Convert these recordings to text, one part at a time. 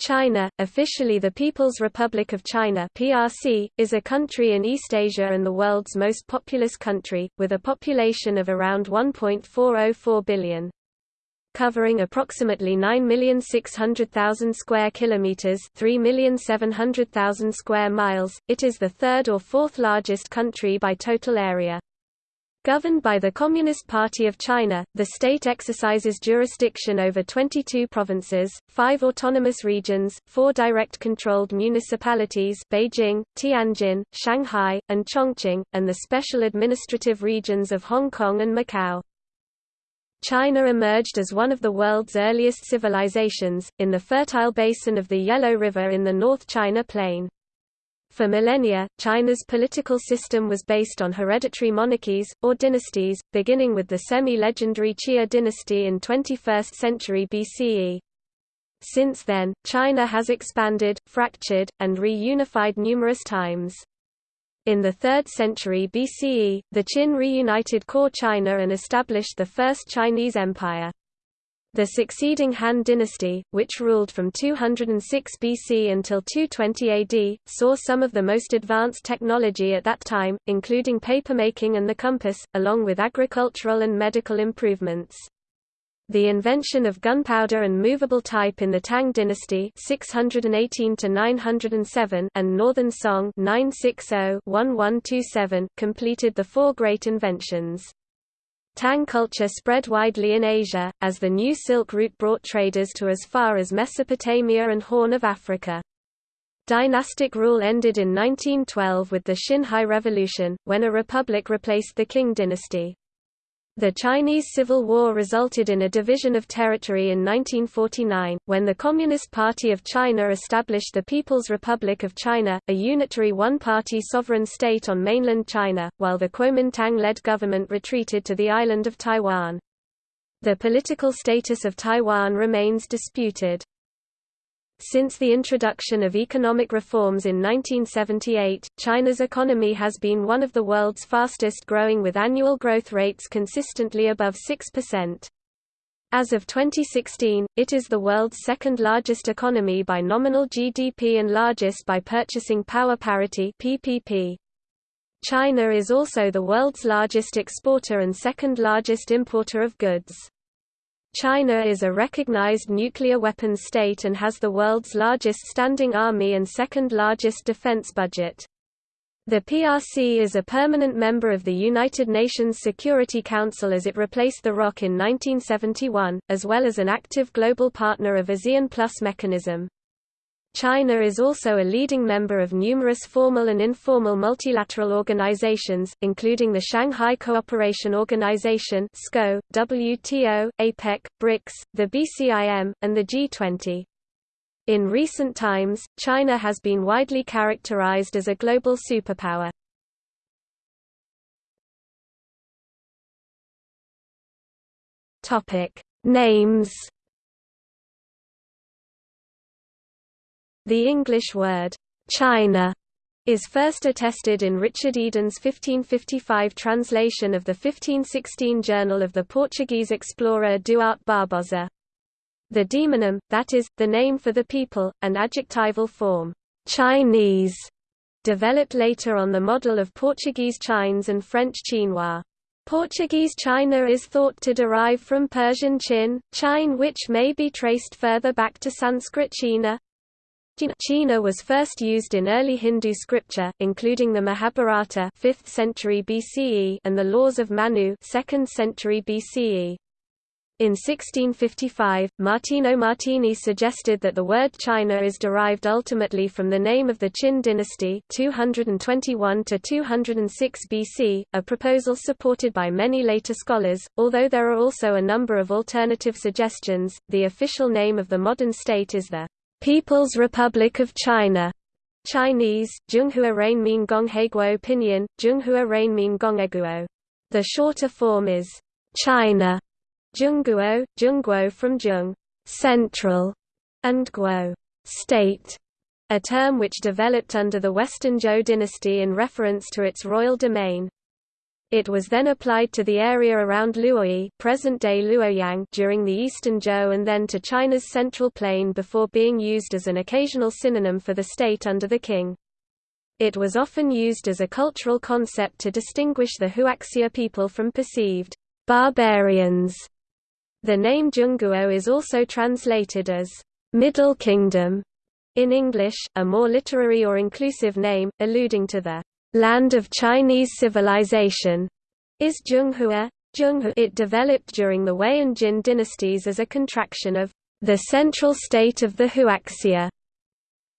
China, officially the People's Republic of China (PRC), is a country in East Asia and the world's most populous country, with a population of around 1.404 billion. Covering approximately 9,600,000 square kilometers, 3,700,000 square miles, it is the third or fourth largest country by total area. Governed by the Communist Party of China, the state exercises jurisdiction over 22 provinces, five autonomous regions, four direct-controlled municipalities Beijing, Tianjin, Shanghai, and Chongqing, and the special administrative regions of Hong Kong and Macau. China emerged as one of the world's earliest civilizations, in the fertile basin of the Yellow River in the North China Plain. For millennia, China's political system was based on hereditary monarchies, or dynasties, beginning with the semi-legendary Xia dynasty in 21st century BCE. Since then, China has expanded, fractured, and reunified numerous times. In the 3rd century BCE, the Qin reunited core China and established the First Chinese Empire. The succeeding Han dynasty, which ruled from 206 BC until 220 AD, saw some of the most advanced technology at that time, including papermaking and the compass, along with agricultural and medical improvements. The invention of gunpowder and movable type in the Tang dynasty 618 and Northern Song 960-1127 completed the four great inventions. Tang culture spread widely in Asia, as the new Silk Route brought traders to as far as Mesopotamia and Horn of Africa. Dynastic rule ended in 1912 with the Xinhai Revolution, when a republic replaced the Qing dynasty. The Chinese Civil War resulted in a division of territory in 1949, when the Communist Party of China established the People's Republic of China, a unitary one-party sovereign state on mainland China, while the Kuomintang-led government retreated to the island of Taiwan. The political status of Taiwan remains disputed. Since the introduction of economic reforms in 1978, China's economy has been one of the world's fastest growing with annual growth rates consistently above 6%. As of 2016, it is the world's second largest economy by nominal GDP and largest by purchasing power parity PPP. China is also the world's largest exporter and second largest importer of goods. China is a recognized nuclear weapons state and has the world's largest standing army and second largest defense budget. The PRC is a permanent member of the United Nations Security Council as it replaced the ROC in 1971, as well as an active global partner of ASEAN Plus mechanism. China is also a leading member of numerous formal and informal multilateral organizations, including the Shanghai Cooperation Organization (SCO), WTO, APEC, BRICS, the BCIM, and the G20. In recent times, China has been widely characterized as a global superpower. Names The English word, China, is first attested in Richard Eden's 1555 translation of the 1516 Journal of the Portuguese explorer Duarte Barbosa. The demonym, that is, the name for the people, and adjectival form, Chinese, developed later on the model of Portuguese Chines and French Chinois. Portuguese China is thought to derive from Persian Chin, Chine which may be traced further back to Sanskrit China, China was first used in early Hindu scripture, including the Mahabharata 5th century BCE and the Laws of Manu 2nd century BCE. In 1655, Martino Martini suggested that the word China is derived ultimately from the name of the Qin dynasty 221 to 206 BC, a proposal supported by many later scholars, although there are also a number of alternative suggestions. The official name of the modern state is the People's Republic of China Chinese, Zhonghua Renmin Gongheguo Pinyin, Zhonghua Renmin Gongeguo. The shorter form is China, Zhongguo, Zhongguo from Zhong, central, and Guo, state, a term which developed under the Western Zhou dynasty in reference to its royal domain. It was then applied to the area around Luoyi present-day Luoyang during the Eastern Zhou and then to China's Central Plain before being used as an occasional synonym for the state under the king. It was often used as a cultural concept to distinguish the Huaxia people from perceived barbarians. The name Zhongguo is also translated as Middle Kingdom in English, a more literary or inclusive name, alluding to the land of Chinese civilization, is Zhonghua. It developed during the Wei and Jin dynasties as a contraction of the central state of the Huaxia.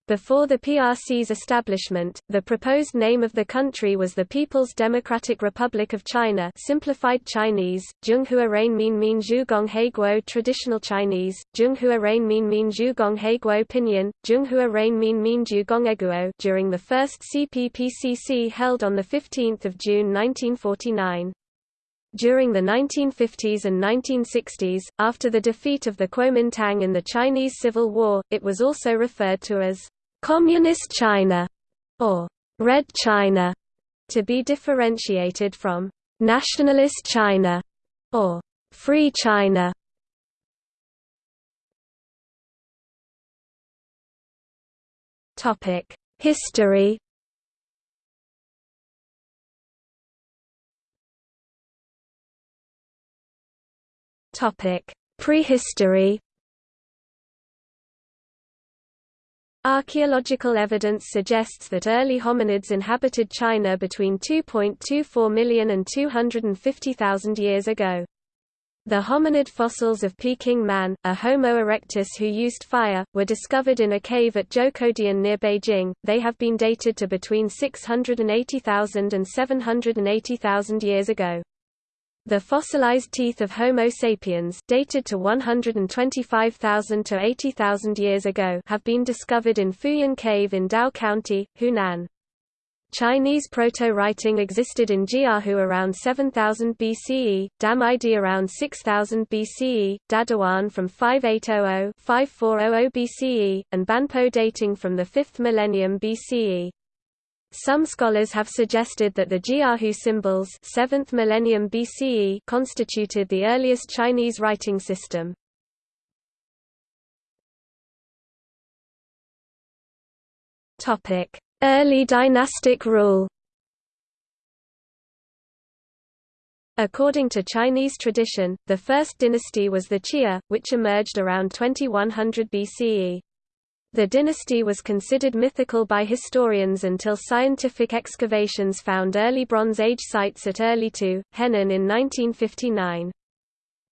Before the PRC's establishment, the proposed name of the country was the People's Democratic Republic of China simplified Chinese, Zhonghua Rain Min Zhugong Heiguo Traditional Chinese, Zhonghua Rain Min Zhugong Heiguo Pinyin, Zhonghua Rain Min Min Zhugong Eguo during the first CPPCC held on 15 June 1949. During the 1950s and 1960s, after the defeat of the Kuomintang in the Chinese Civil War, it was also referred to as Communist China or Red China to be differentiated from Nationalist China or Free China. Topic: History. Topic: Prehistory. Archaeological evidence suggests that early hominids inhabited China between 2.24 million and 250,000 years ago. The hominid fossils of Peking man, a Homo erectus who used fire, were discovered in a cave at Zhoukoudian near Beijing. They have been dated to between 680,000 and 780,000 years ago. The fossilized teeth of Homo sapiens dated to 125,000 to 80,000 years ago have been discovered in Fuyan Cave in Dao County, Hunan. Chinese proto-writing existed in Jiahu around 7000 BCE, Damaidi around 6000 BCE, Dadiwan from 5800-5400 BCE, and Banpo dating from the 5th millennium BCE. Some scholars have suggested that the Jiahu symbols 7th millennium BCE constituted the earliest Chinese writing system. Topic: Early dynastic rule. According to Chinese tradition, the first dynasty was the Xia, which emerged around 2100 BCE. The dynasty was considered mythical by historians until scientific excavations found early Bronze Age sites at early Erlitou, Henan in 1959.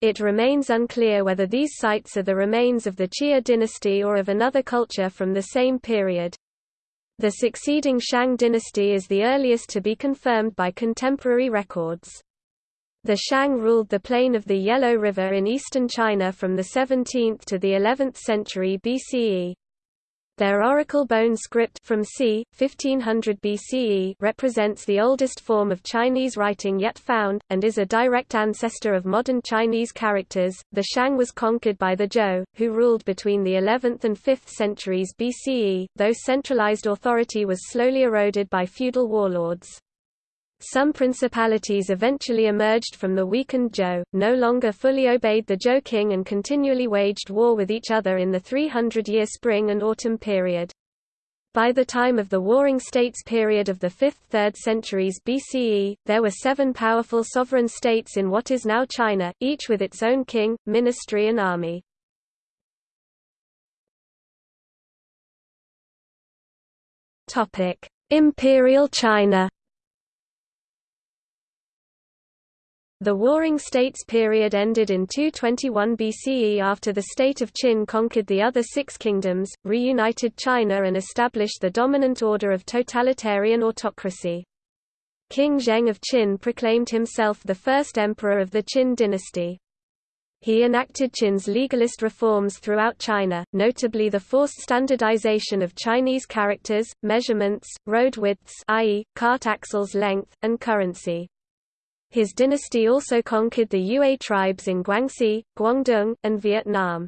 It remains unclear whether these sites are the remains of the Xia dynasty or of another culture from the same period. The succeeding Shang dynasty is the earliest to be confirmed by contemporary records. The Shang ruled the plain of the Yellow River in eastern China from the 17th to the 11th century BCE. Their oracle bone script from c. 1500 BCE represents the oldest form of Chinese writing yet found, and is a direct ancestor of modern Chinese characters. The Shang was conquered by the Zhou, who ruled between the 11th and 5th centuries BCE, though centralized authority was slowly eroded by feudal warlords. Some principalities eventually emerged from the weakened Zhou, no longer fully obeyed the Zhou king and continually waged war with each other in the 300-year spring and autumn period. By the time of the Warring States period of the 5th–3rd centuries BCE, there were seven powerful sovereign states in what is now China, each with its own king, ministry and army. Imperial China The Warring States period ended in 221 BCE after the state of Qin conquered the other six kingdoms, reunited China and established the dominant order of totalitarian autocracy. King Zheng of Qin proclaimed himself the first emperor of the Qin dynasty. He enacted Qin's legalist reforms throughout China, notably the forced standardization of Chinese characters, measurements, road widths i.e., cart axles length, and currency. His dynasty also conquered the Yue tribes in Guangxi, Guangdong, and Vietnam.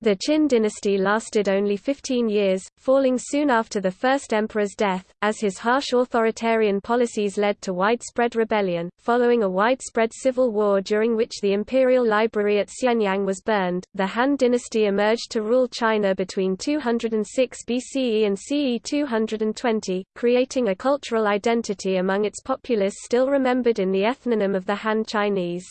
The Qin dynasty lasted only 15 years, falling soon after the first emperor's death, as his harsh authoritarian policies led to widespread rebellion. Following a widespread civil war during which the imperial library at Xianyang was burned, the Han dynasty emerged to rule China between 206 BCE and CE 220, creating a cultural identity among its populace still remembered in the ethnonym of the Han Chinese.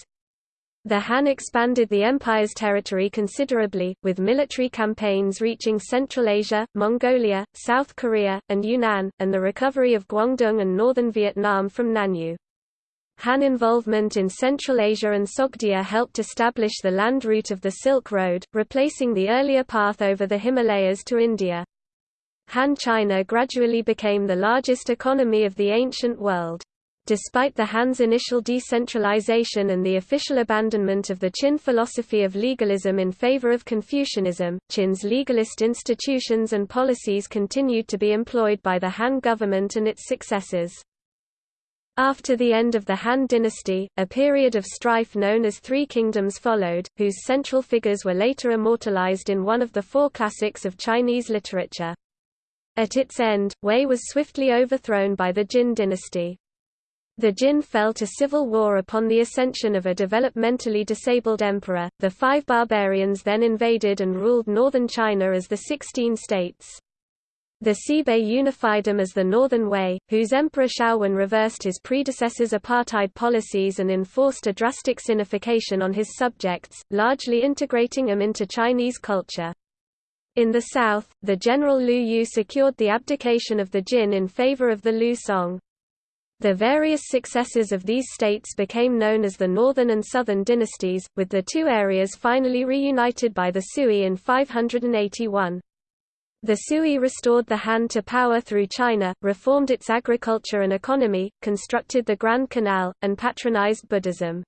The Han expanded the empire's territory considerably, with military campaigns reaching Central Asia, Mongolia, South Korea, and Yunnan, and the recovery of Guangdong and northern Vietnam from Nanyue. Han involvement in Central Asia and Sogdia helped establish the land route of the Silk Road, replacing the earlier path over the Himalayas to India. Han China gradually became the largest economy of the ancient world. Despite the Han's initial decentralization and the official abandonment of the Qin philosophy of legalism in favor of Confucianism, Qin's legalist institutions and policies continued to be employed by the Han government and its successors. After the end of the Han dynasty, a period of strife known as Three Kingdoms followed, whose central figures were later immortalized in one of the four classics of Chinese literature. At its end, Wei was swiftly overthrown by the Jin dynasty. The Jin fell to civil war upon the ascension of a developmentally disabled emperor. The five barbarians then invaded and ruled northern China as the Sixteen States. The Xianbei unified them as the Northern Wei, whose Emperor Xiaowen reversed his predecessor's apartheid policies and enforced a drastic sinification on his subjects, largely integrating them into Chinese culture. In the south, the general Liu Yu secured the abdication of the Jin in favor of the Liu Song. The various successors of these states became known as the Northern and Southern dynasties, with the two areas finally reunited by the Sui in 581. The Sui restored the Han to power through China, reformed its agriculture and economy, constructed the Grand Canal, and patronized Buddhism.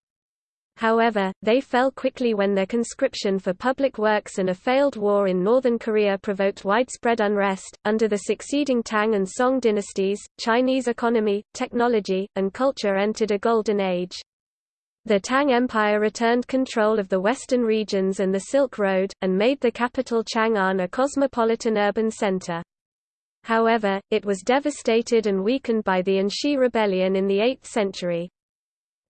However, they fell quickly when their conscription for public works and a failed war in northern Korea provoked widespread unrest. Under the succeeding Tang and Song dynasties, Chinese economy, technology, and culture entered a golden age. The Tang Empire returned control of the western regions and the Silk Road, and made the capital Chang'an a cosmopolitan urban center. However, it was devastated and weakened by the An Shi Rebellion in the 8th century.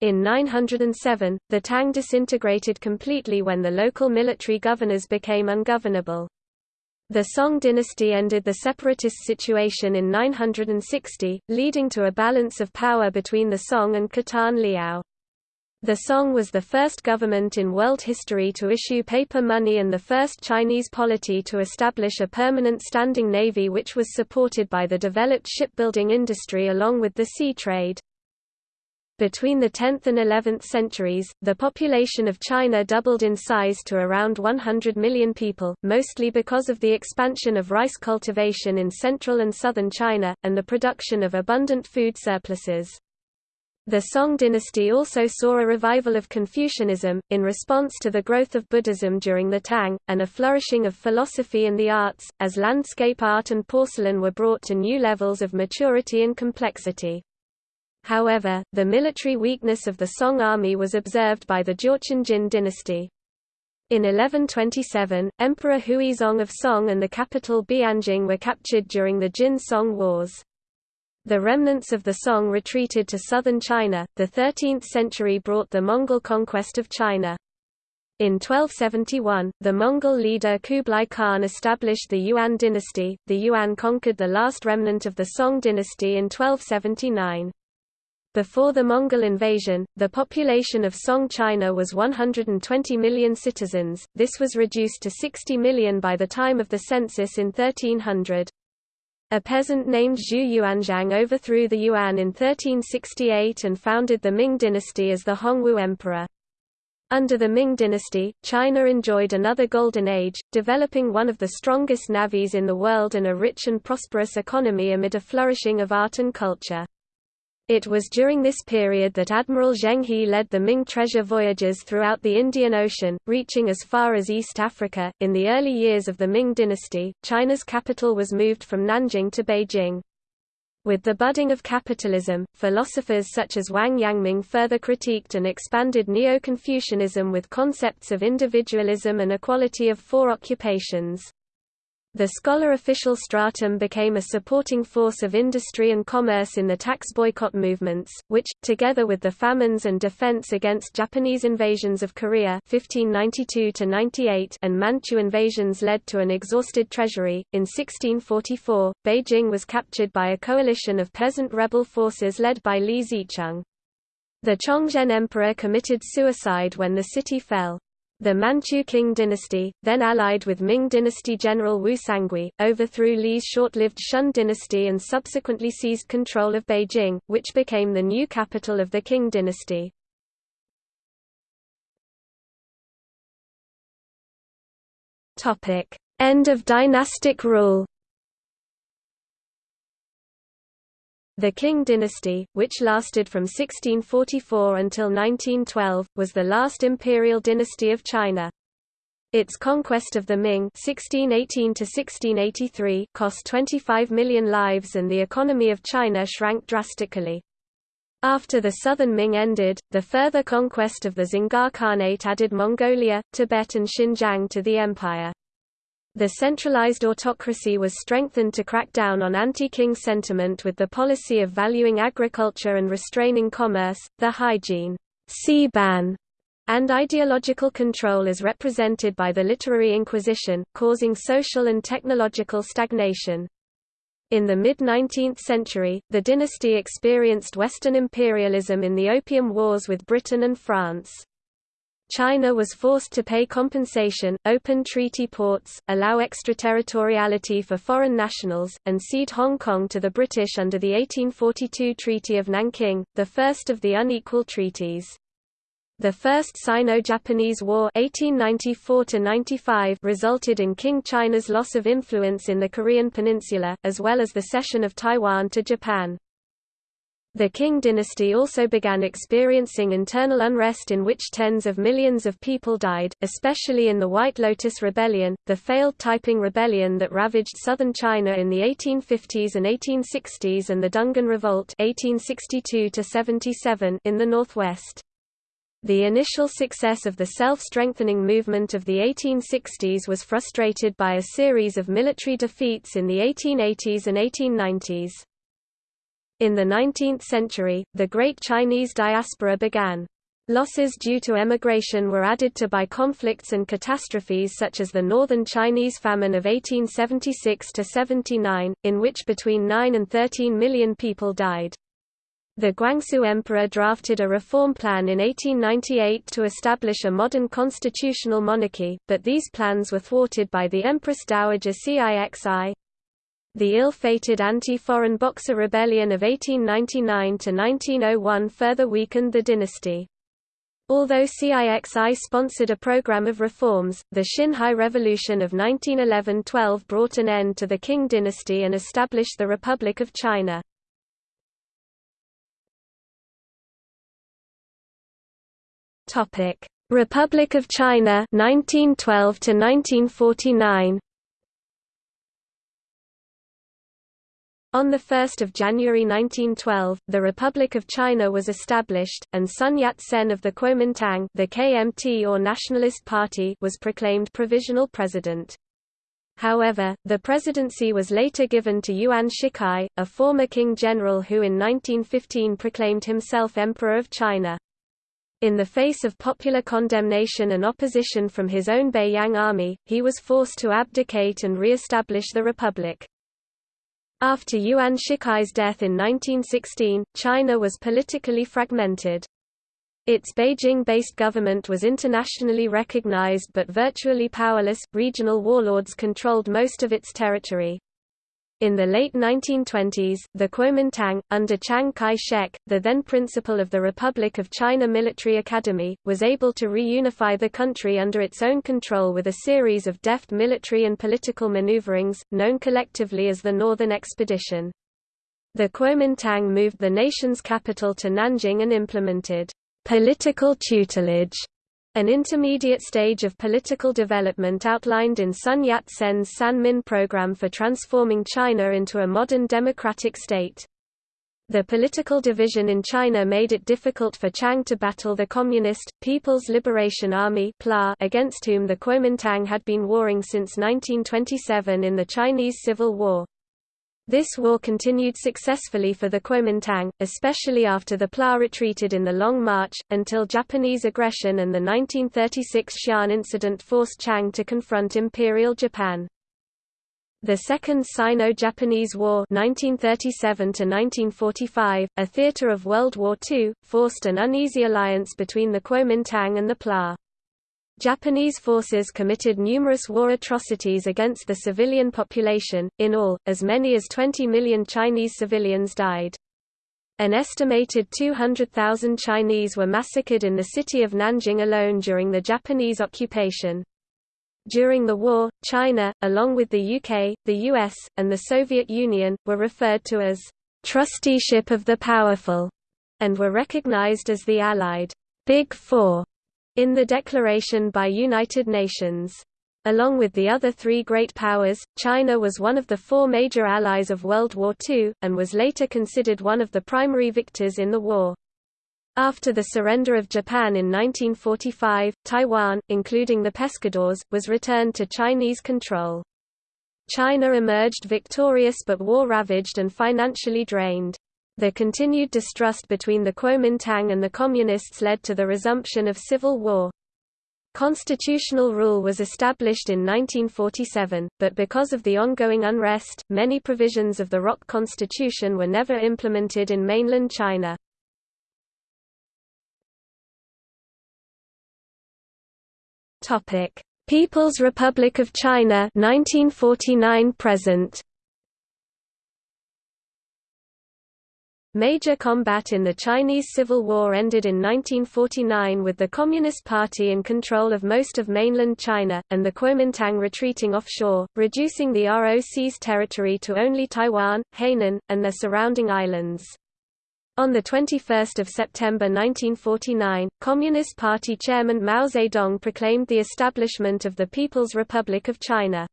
In 907, the Tang disintegrated completely when the local military governors became ungovernable. The Song dynasty ended the separatist situation in 960, leading to a balance of power between the Song and Khitan Liao. The Song was the first government in world history to issue paper money and the first Chinese polity to establish a permanent standing navy which was supported by the developed shipbuilding industry along with the sea trade. Between the 10th and 11th centuries, the population of China doubled in size to around 100 million people, mostly because of the expansion of rice cultivation in central and southern China, and the production of abundant food surpluses. The Song dynasty also saw a revival of Confucianism, in response to the growth of Buddhism during the Tang, and a flourishing of philosophy and the arts, as landscape art and porcelain were brought to new levels of maturity and complexity. However, the military weakness of the Song army was observed by the Jurchen Jin dynasty. In 1127, Emperor Huizong of Song and the capital Bianjing were captured during the Jin-Song Wars. The remnants of the Song retreated to southern China. The 13th century brought the Mongol conquest of China. In 1271, the Mongol leader Kublai Khan established the Yuan dynasty. The Yuan conquered the last remnant of the Song dynasty in 1279. Before the Mongol invasion, the population of Song China was 120 million citizens, this was reduced to 60 million by the time of the census in 1300. A peasant named Zhu Yuanzhang overthrew the Yuan in 1368 and founded the Ming dynasty as the Hongwu Emperor. Under the Ming dynasty, China enjoyed another golden age, developing one of the strongest navies in the world and a rich and prosperous economy amid a flourishing of art and culture. It was during this period that Admiral Zheng He led the Ming treasure voyages throughout the Indian Ocean, reaching as far as East Africa. In the early years of the Ming dynasty, China's capital was moved from Nanjing to Beijing. With the budding of capitalism, philosophers such as Wang Yangming further critiqued and expanded Neo-Confucianism with concepts of individualism and equality of four occupations. The scholar official stratum became a supporting force of industry and commerce in the tax boycott movements, which, together with the famines and defense against Japanese invasions of Korea 1592 and Manchu invasions led to an exhausted treasury. In 1644, Beijing was captured by a coalition of peasant rebel forces led by Li Zicheng. The Chongzhen emperor committed suicide when the city fell. The Manchu Qing dynasty, then allied with Ming dynasty general Wu Sangui, overthrew Li's short-lived Shun dynasty and subsequently seized control of Beijing, which became the new capital of the Qing dynasty. End of dynastic rule The Qing dynasty, which lasted from 1644 until 1912, was the last imperial dynasty of China. Its conquest of the Ming (1618–1683) cost 25 million lives and the economy of China shrank drastically. After the southern Ming ended, the further conquest of the Dzungar Khanate added Mongolia, Tibet and Xinjiang to the empire. The centralized autocracy was strengthened to crack down on anti-Qing sentiment with the policy of valuing agriculture and restraining commerce, the Haijin sea ban and ideological control as represented by the literary inquisition, causing social and technological stagnation. In the mid-19th century, the dynasty experienced Western imperialism in the Opium Wars with Britain and France. China was forced to pay compensation, open treaty ports, allow extraterritoriality for foreign nationals, and cede Hong Kong to the British under the 1842 Treaty of Nanking, the first of the unequal treaties. The First Sino-Japanese War (1894–95) resulted in Qing China's loss of influence in the Korean peninsula, as well as the cession of Taiwan to Japan. The Qing dynasty also began experiencing internal unrest in which tens of millions of people died, especially in the White Lotus Rebellion, the failed Taiping Rebellion that ravaged southern China in the 1850s and 1860s and the Dungan Revolt 1862 in the northwest. The initial success of the self-strengthening movement of the 1860s was frustrated by a series of military defeats in the 1880s and 1890s. In the 19th century, the Great Chinese Diaspora began. Losses due to emigration were added to by conflicts and catastrophes such as the Northern Chinese Famine of 1876–79, in which between 9 and 13 million people died. The Guangxu Emperor drafted a reform plan in 1898 to establish a modern constitutional monarchy, but these plans were thwarted by the Empress Dowager Cixi. The ill-fated anti-foreign Boxer Rebellion of 1899–1901 further weakened the dynasty. Although CIXI sponsored a program of reforms, the Xinhai Revolution of 1911–12 brought an end to the Qing dynasty and established the Republic of China. Republic of China 1912 to 1949 On 1 January 1912, the Republic of China was established, and Sun Yat-sen of the Kuomintang the KMT or Nationalist Party was proclaimed provisional president. However, the presidency was later given to Yuan Shikai, a former Qing general who in 1915 proclaimed himself Emperor of China. In the face of popular condemnation and opposition from his own Beiyang army, he was forced to abdicate and re-establish the republic. After Yuan Shikai's death in 1916, China was politically fragmented. Its Beijing-based government was internationally recognized but virtually powerless, regional warlords controlled most of its territory. In the late 1920s, the Kuomintang, under Chiang Kai-shek, the then principal of the Republic of China Military Academy, was able to reunify the country under its own control with a series of deft military and political maneuverings, known collectively as the Northern Expedition. The Kuomintang moved the nation's capital to Nanjing and implemented political tutelage an intermediate stage of political development outlined in Sun Yat-sen's Sanmin program for transforming China into a modern democratic state. The political division in China made it difficult for Chiang to battle the Communist, People's Liberation Army against whom the Kuomintang had been warring since 1927 in the Chinese Civil War. This war continued successfully for the Kuomintang, especially after the PLA retreated in the Long March, until Japanese aggression and the 1936 Xi'an incident forced Chiang to confront Imperial Japan. The Second Sino-Japanese War 1937 a theater of World War II, forced an uneasy alliance between the Kuomintang and the PLA. Japanese forces committed numerous war atrocities against the civilian population, in all, as many as 20 million Chinese civilians died. An estimated 200,000 Chinese were massacred in the city of Nanjing alone during the Japanese occupation. During the war, China, along with the UK, the US, and the Soviet Union, were referred to as trusteeship of the powerful, and were recognized as the Allied Big Four in the declaration by United Nations. Along with the other three great powers, China was one of the four major allies of World War II, and was later considered one of the primary victors in the war. After the surrender of Japan in 1945, Taiwan, including the Pescadores, was returned to Chinese control. China emerged victorious but war-ravaged and financially drained. The continued distrust between the Kuomintang and the Communists led to the resumption of civil war. Constitutional rule was established in 1947, but because of the ongoing unrest, many provisions of the ROC constitution were never implemented in mainland China. People's Republic of China 1949 present. Major combat in the Chinese Civil War ended in 1949 with the Communist Party in control of most of mainland China, and the Kuomintang retreating offshore, reducing the ROC's territory to only Taiwan, Hainan, and their surrounding islands. On 21 September 1949, Communist Party chairman Mao Zedong proclaimed the establishment of the People's Republic of China.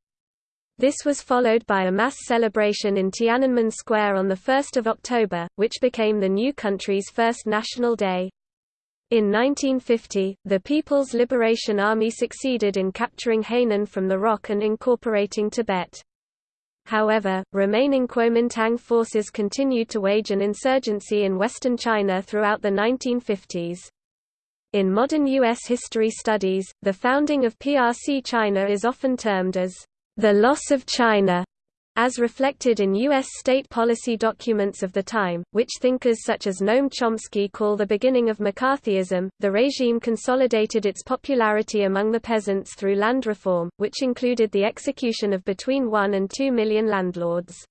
This was followed by a mass celebration in Tiananmen Square on 1 October, which became the new country's first national day. In 1950, the People's Liberation Army succeeded in capturing Hainan from the ROC and incorporating Tibet. However, remaining Kuomintang forces continued to wage an insurgency in western China throughout the 1950s. In modern U.S. history studies, the founding of PRC China is often termed as the loss of China, as reflected in U.S. state policy documents of the time, which thinkers such as Noam Chomsky call the beginning of McCarthyism, the regime consolidated its popularity among the peasants through land reform, which included the execution of between 1 and 2 million landlords.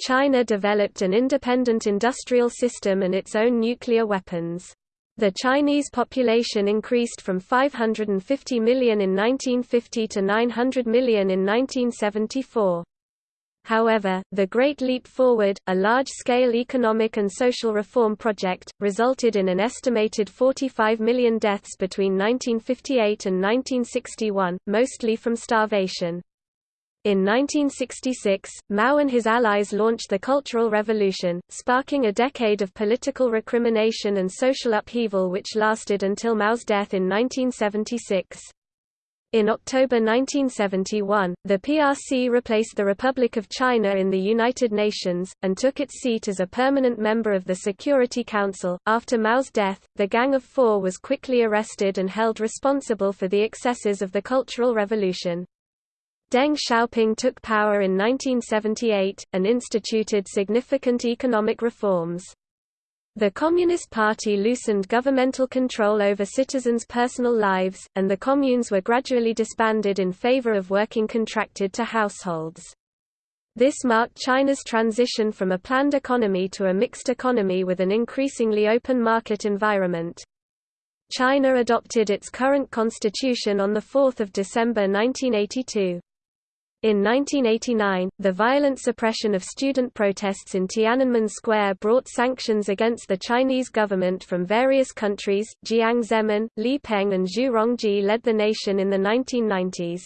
China developed an independent industrial system and its own nuclear weapons. The Chinese population increased from 550 million in 1950 to 900 million in 1974. However, the Great Leap Forward, a large-scale economic and social reform project, resulted in an estimated 45 million deaths between 1958 and 1961, mostly from starvation. In 1966, Mao and his allies launched the Cultural Revolution, sparking a decade of political recrimination and social upheaval which lasted until Mao's death in 1976. In October 1971, the PRC replaced the Republic of China in the United Nations, and took its seat as a permanent member of the Security Council. After Mao's death, the Gang of Four was quickly arrested and held responsible for the excesses of the Cultural Revolution. Deng Xiaoping took power in 1978, and instituted significant economic reforms. The Communist Party loosened governmental control over citizens' personal lives, and the communes were gradually disbanded in favor of working contracted to households. This marked China's transition from a planned economy to a mixed economy with an increasingly open market environment. China adopted its current constitution on 4 December 1982. In 1989, the violent suppression of student protests in Tiananmen Square brought sanctions against the Chinese government from various countries. Jiang Zemin, Li Peng, and Zhu Rongji led the nation in the 1990s.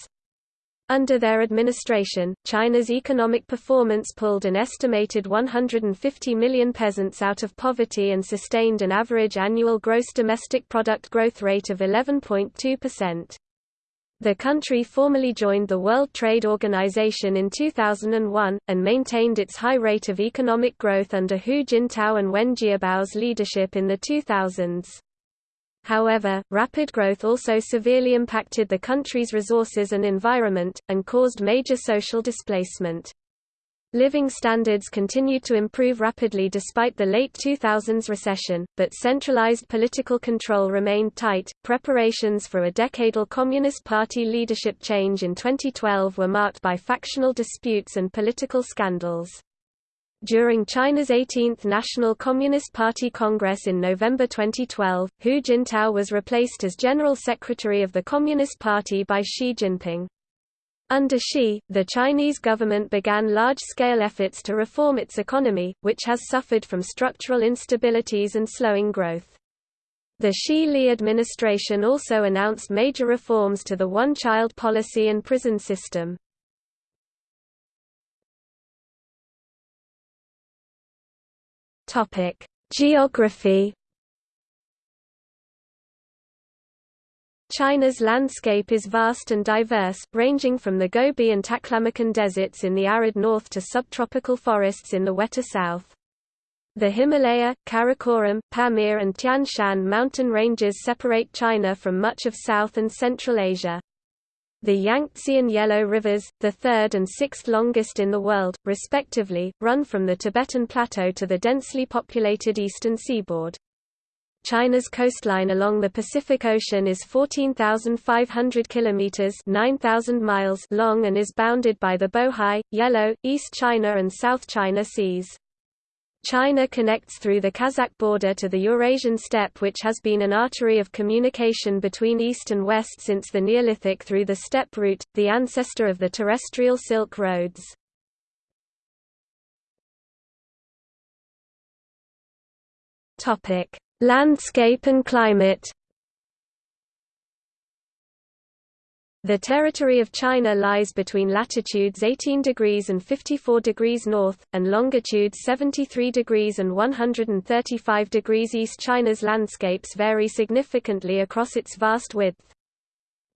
Under their administration, China's economic performance pulled an estimated 150 million peasants out of poverty and sustained an average annual gross domestic product growth rate of 11.2%. The country formally joined the World Trade Organization in 2001, and maintained its high rate of economic growth under Hu Jintao and Wen Jiabao's leadership in the 2000s. However, rapid growth also severely impacted the country's resources and environment, and caused major social displacement. Living standards continued to improve rapidly despite the late 2000s recession, but centralized political control remained tight. Preparations for a decadal Communist Party leadership change in 2012 were marked by factional disputes and political scandals. During China's 18th National Communist Party Congress in November 2012, Hu Jintao was replaced as General Secretary of the Communist Party by Xi Jinping. Under Xi, the Chinese government began large-scale efforts to reform its economy, which has suffered from structural instabilities and slowing growth. The Xi-Li administration also announced major reforms to the one-child policy and prison system. Geography. China's landscape is vast and diverse, ranging from the Gobi and Taklamakan deserts in the arid north to subtropical forests in the wetter south. The Himalaya, Karakoram, Pamir and Tian Shan mountain ranges separate China from much of South and Central Asia. The Yangtze and Yellow Rivers, the third and sixth longest in the world, respectively, run from the Tibetan Plateau to the densely populated eastern seaboard. China's coastline along the Pacific Ocean is 14,500 kilometers (9,000 miles) long and is bounded by the Bohai, Yellow, East China and South China Seas. China connects through the Kazakh border to the Eurasian steppe which has been an artery of communication between east and west since the Neolithic through the steppe route, the ancestor of the terrestrial Silk Roads. Landscape and climate The territory of China lies between latitudes 18 degrees and 54 degrees north, and longitudes 73 degrees and 135 degrees east. China's landscapes vary significantly across its vast width.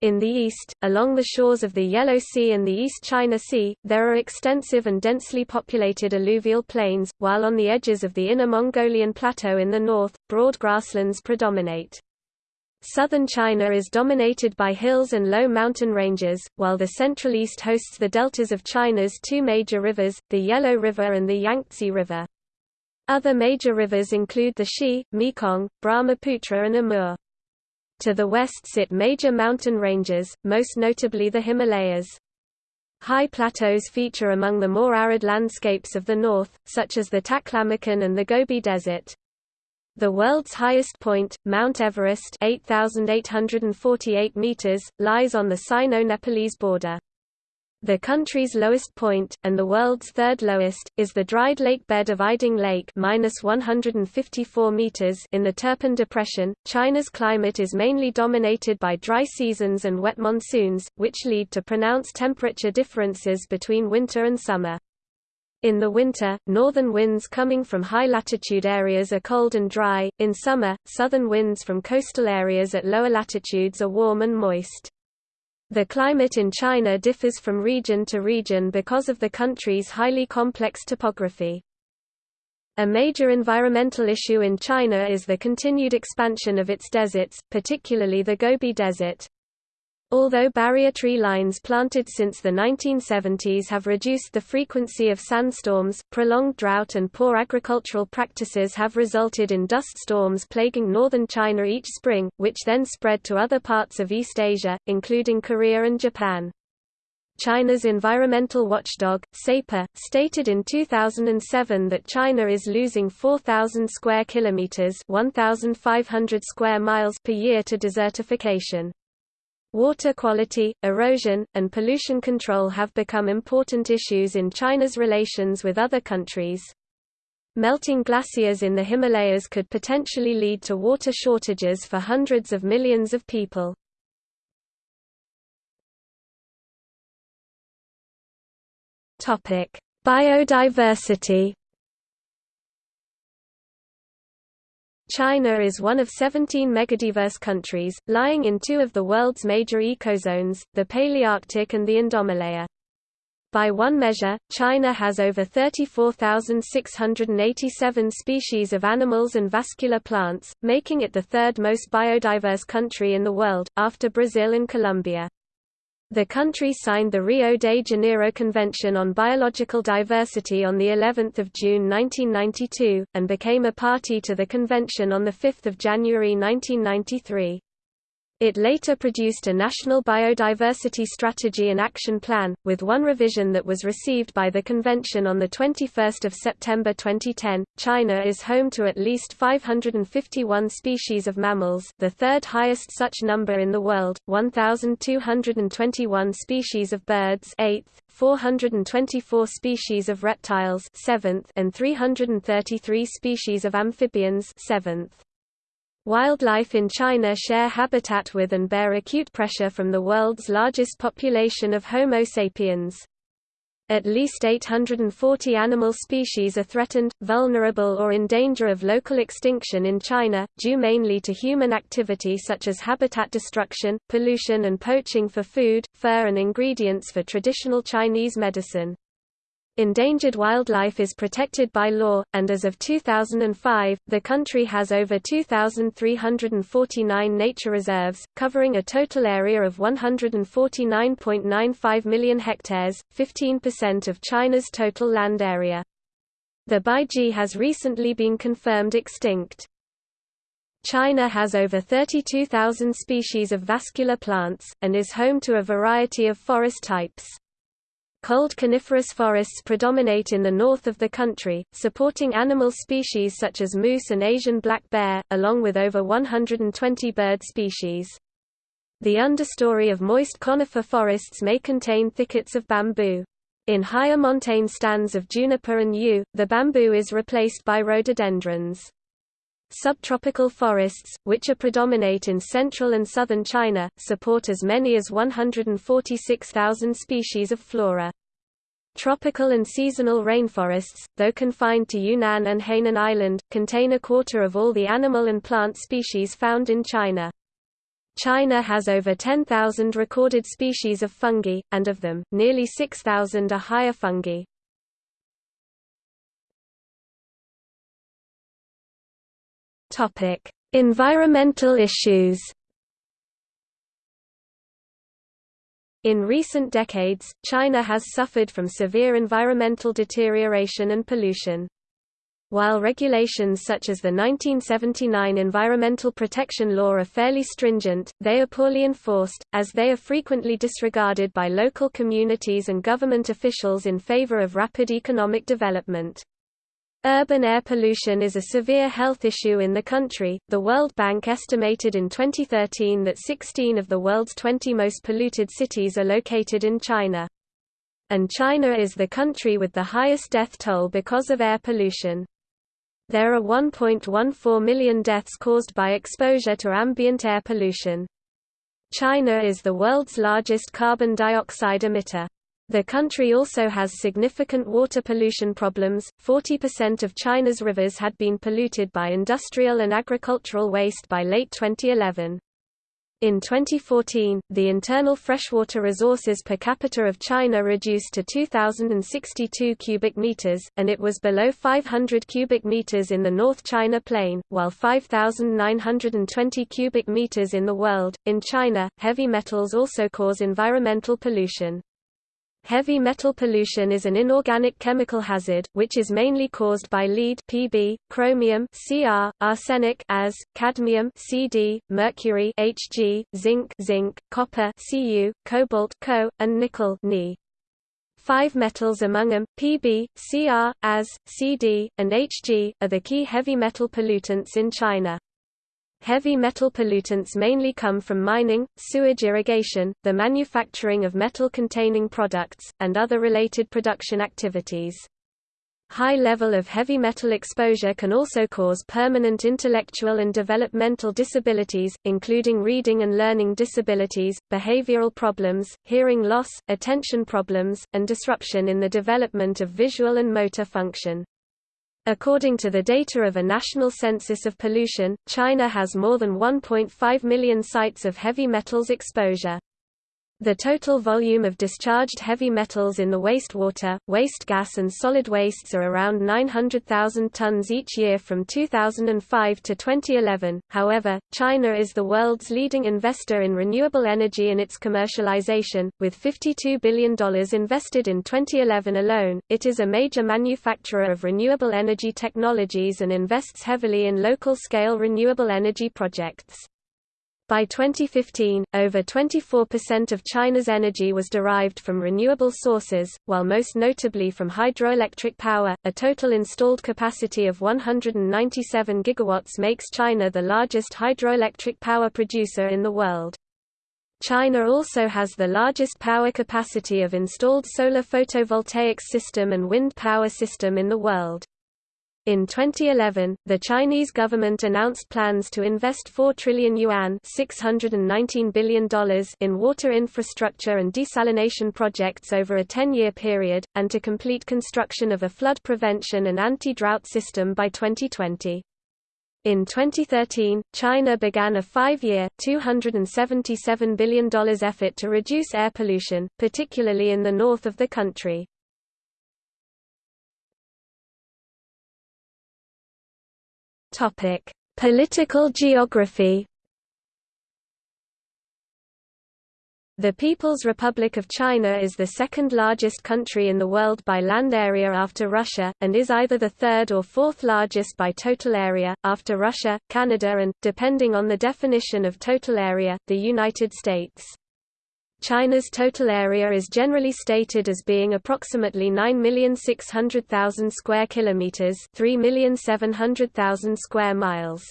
In the east, along the shores of the Yellow Sea and the East China Sea, there are extensive and densely populated alluvial plains, while on the edges of the Inner Mongolian Plateau in the north, broad grasslands predominate. Southern China is dominated by hills and low mountain ranges, while the Central East hosts the deltas of China's two major rivers, the Yellow River and the Yangtze River. Other major rivers include the Xi, Mekong, Brahmaputra and Amur. To the west sit major mountain ranges, most notably the Himalayas. High plateaus feature among the more arid landscapes of the north, such as the Taklamakan and the Gobi Desert. The world's highest point, Mount Everest 8,848 meters, lies on the Sino-Nepalese border. The country's lowest point, and the world's third lowest, is the dried lake bed of Ayding Lake minus 154 meters in the Turpan Depression. China's climate is mainly dominated by dry seasons and wet monsoons, which lead to pronounced temperature differences between winter and summer. In the winter, northern winds coming from high-latitude areas are cold and dry, in summer, southern winds from coastal areas at lower latitudes are warm and moist. The climate in China differs from region to region because of the country's highly complex topography. A major environmental issue in China is the continued expansion of its deserts, particularly the Gobi Desert. Although barrier tree lines planted since the 1970s have reduced the frequency of sandstorms, prolonged drought and poor agricultural practices have resulted in dust storms plaguing northern China each spring, which then spread to other parts of East Asia, including Korea and Japan. China's environmental watchdog, SEPA, stated in 2007 that China is losing 4,000 square kilometers (1,500 square miles) per year to desertification. Water quality, erosion, and pollution control have become important issues in China's relations with other countries. Melting glaciers in the Himalayas could potentially lead to water shortages for hundreds of millions of people. Biodiversity China is one of 17 megadiverse countries, lying in two of the world's major ecozones, the Palearctic and the Indomalaya. By one measure, China has over 34,687 species of animals and vascular plants, making it the third most biodiverse country in the world, after Brazil and Colombia. The country signed the Rio de Janeiro Convention on Biological Diversity on the 11th of June 1992 and became a party to the convention on the 5th of January 1993. It later produced a national biodiversity strategy and action plan, with one revision that was received by the convention on 21 September 2010. China is home to at least 551 species of mammals the third highest such number in the world, 1,221 species of birds 8th, 424 species of reptiles 7th, and 333 species of amphibians 7th. Wildlife in China share habitat with and bear acute pressure from the world's largest population of Homo sapiens. At least 840 animal species are threatened, vulnerable or in danger of local extinction in China, due mainly to human activity such as habitat destruction, pollution and poaching for food, fur and ingredients for traditional Chinese medicine. Endangered wildlife is protected by law, and as of 2005, the country has over 2,349 nature reserves, covering a total area of 149.95 million hectares, 15% of China's total land area. The Baiji has recently been confirmed extinct. China has over 32,000 species of vascular plants, and is home to a variety of forest types. Cold coniferous forests predominate in the north of the country, supporting animal species such as moose and Asian black bear, along with over 120 bird species. The understory of moist conifer forests may contain thickets of bamboo. In higher montane stands of juniper and yew, the bamboo is replaced by rhododendrons. Subtropical forests, which are predominate in central and southern China, support as many as 146,000 species of flora. Tropical and seasonal rainforests, though confined to Yunnan and Hainan Island, contain a quarter of all the animal and plant species found in China. China has over 10,000 recorded species of fungi, and of them, nearly 6,000 are higher fungi. Topic: Environmental issues. In recent decades, China has suffered from severe environmental deterioration and pollution. While regulations such as the 1979 Environmental Protection Law are fairly stringent, they are poorly enforced, as they are frequently disregarded by local communities and government officials in favor of rapid economic development. Urban air pollution is a severe health issue in the country. The World Bank estimated in 2013 that 16 of the world's 20 most polluted cities are located in China. And China is the country with the highest death toll because of air pollution. There are 1.14 million deaths caused by exposure to ambient air pollution. China is the world's largest carbon dioxide emitter. The country also has significant water pollution problems. 40% of China's rivers had been polluted by industrial and agricultural waste by late 2011. In 2014, the internal freshwater resources per capita of China reduced to 2,062 cubic meters, and it was below 500 cubic meters in the North China Plain, while 5,920 cubic meters in the world. In China, heavy metals also cause environmental pollution. Heavy metal pollution is an inorganic chemical hazard, which is mainly caused by lead Pb, chromium Cr, arsenic As, cadmium Cd, mercury Hg, zinc zinc, copper Cu, cobalt Co, and nickel Ni. Five metals among them, Pb, Cr, As, Cd, and Hg, are the key heavy metal pollutants in China. Heavy metal pollutants mainly come from mining, sewage irrigation, the manufacturing of metal-containing products, and other related production activities. High level of heavy metal exposure can also cause permanent intellectual and developmental disabilities, including reading and learning disabilities, behavioral problems, hearing loss, attention problems, and disruption in the development of visual and motor function. According to the data of a national census of pollution, China has more than 1.5 million sites of heavy metals exposure. The total volume of discharged heavy metals in the wastewater, waste gas and solid wastes are around 900,000 tons each year from 2005 to 2011. However, China is the world's leading investor in renewable energy and its commercialization, with $52 billion invested in 2011 alone. It is a major manufacturer of renewable energy technologies and invests heavily in local-scale renewable energy projects. By 2015, over 24% of China's energy was derived from renewable sources, while most notably from hydroelectric power. A total installed capacity of 197 gigawatts makes China the largest hydroelectric power producer in the world. China also has the largest power capacity of installed solar photovoltaic system and wind power system in the world. In 2011, the Chinese government announced plans to invest 4 trillion yuan $619 billion in water infrastructure and desalination projects over a 10-year period, and to complete construction of a flood prevention and anti-drought system by 2020. In 2013, China began a five-year, $277 billion effort to reduce air pollution, particularly in the north of the country. Topic: Political geography. The People's Republic of China is the second largest country in the world by land area after Russia, and is either the third or fourth largest by total area, after Russia, Canada and, depending on the definition of total area, the United States. China's total area is generally stated as being approximately 9,600,000 square kilometers, 3,700,000 square miles.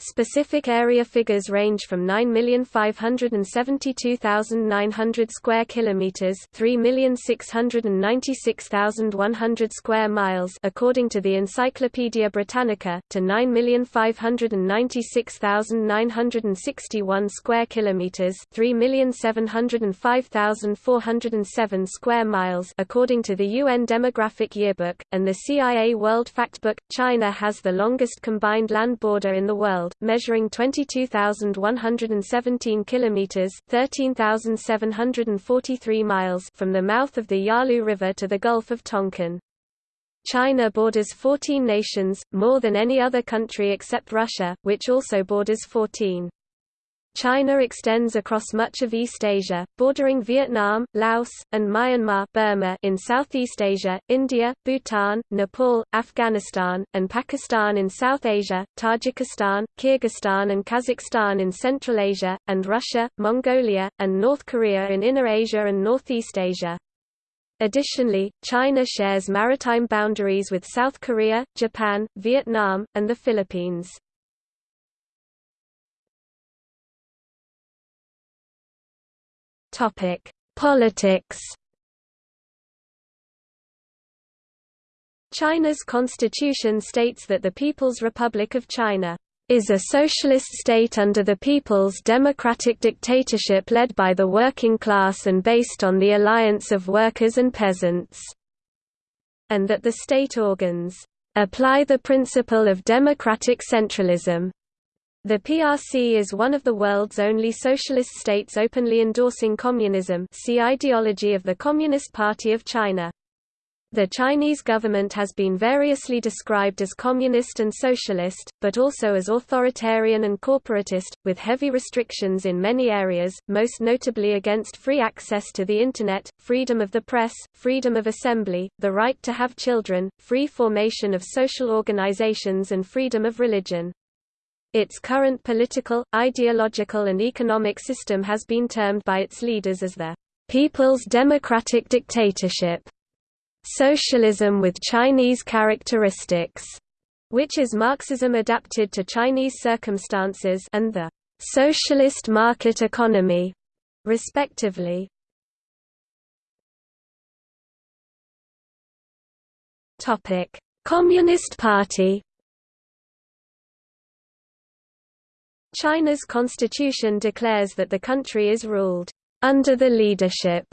Specific area figures range from 9,572,900 square kilometers, 3,696,100 square miles, according to the Encyclopaedia Britannica, to 9,596,961 square kilometers, 3,705,407 square miles, according to the UN Demographic Yearbook and the CIA World Factbook. China has the longest combined land border in the world world, measuring 22,117 kilometers (13,743 miles) from the mouth of the Yalu River to the Gulf of Tonkin. China borders 14 nations, more than any other country except Russia, which also borders 14. China extends across much of East Asia, bordering Vietnam, Laos, and Myanmar Burma in Southeast Asia, India, Bhutan, Nepal, Afghanistan, and Pakistan in South Asia, Tajikistan, Kyrgyzstan and Kazakhstan in Central Asia, and Russia, Mongolia, and North Korea in Inner Asia and Northeast Asia. Additionally, China shares maritime boundaries with South Korea, Japan, Vietnam, and the Philippines. Topic: Politics. China's constitution states that the People's Republic of China is a socialist state under the People's Democratic Dictatorship led by the working class and based on the alliance of workers and peasants, and that the state organs apply the principle of democratic centralism the PRC is one of the world's only socialist states openly endorsing communism see ideology of the Communist Party of China. The Chinese government has been variously described as communist and socialist, but also as authoritarian and corporatist, with heavy restrictions in many areas, most notably against free access to the Internet, freedom of the press, freedom of assembly, the right to have children, free formation of social organizations and freedom of religion. Its current political, ideological and economic system has been termed by its leaders as the People's Democratic Dictatorship, socialism with Chinese characteristics, which is Marxism adapted to Chinese circumstances and the socialist market economy, respectively. Communist Party. China's constitution declares that the country is ruled under the leadership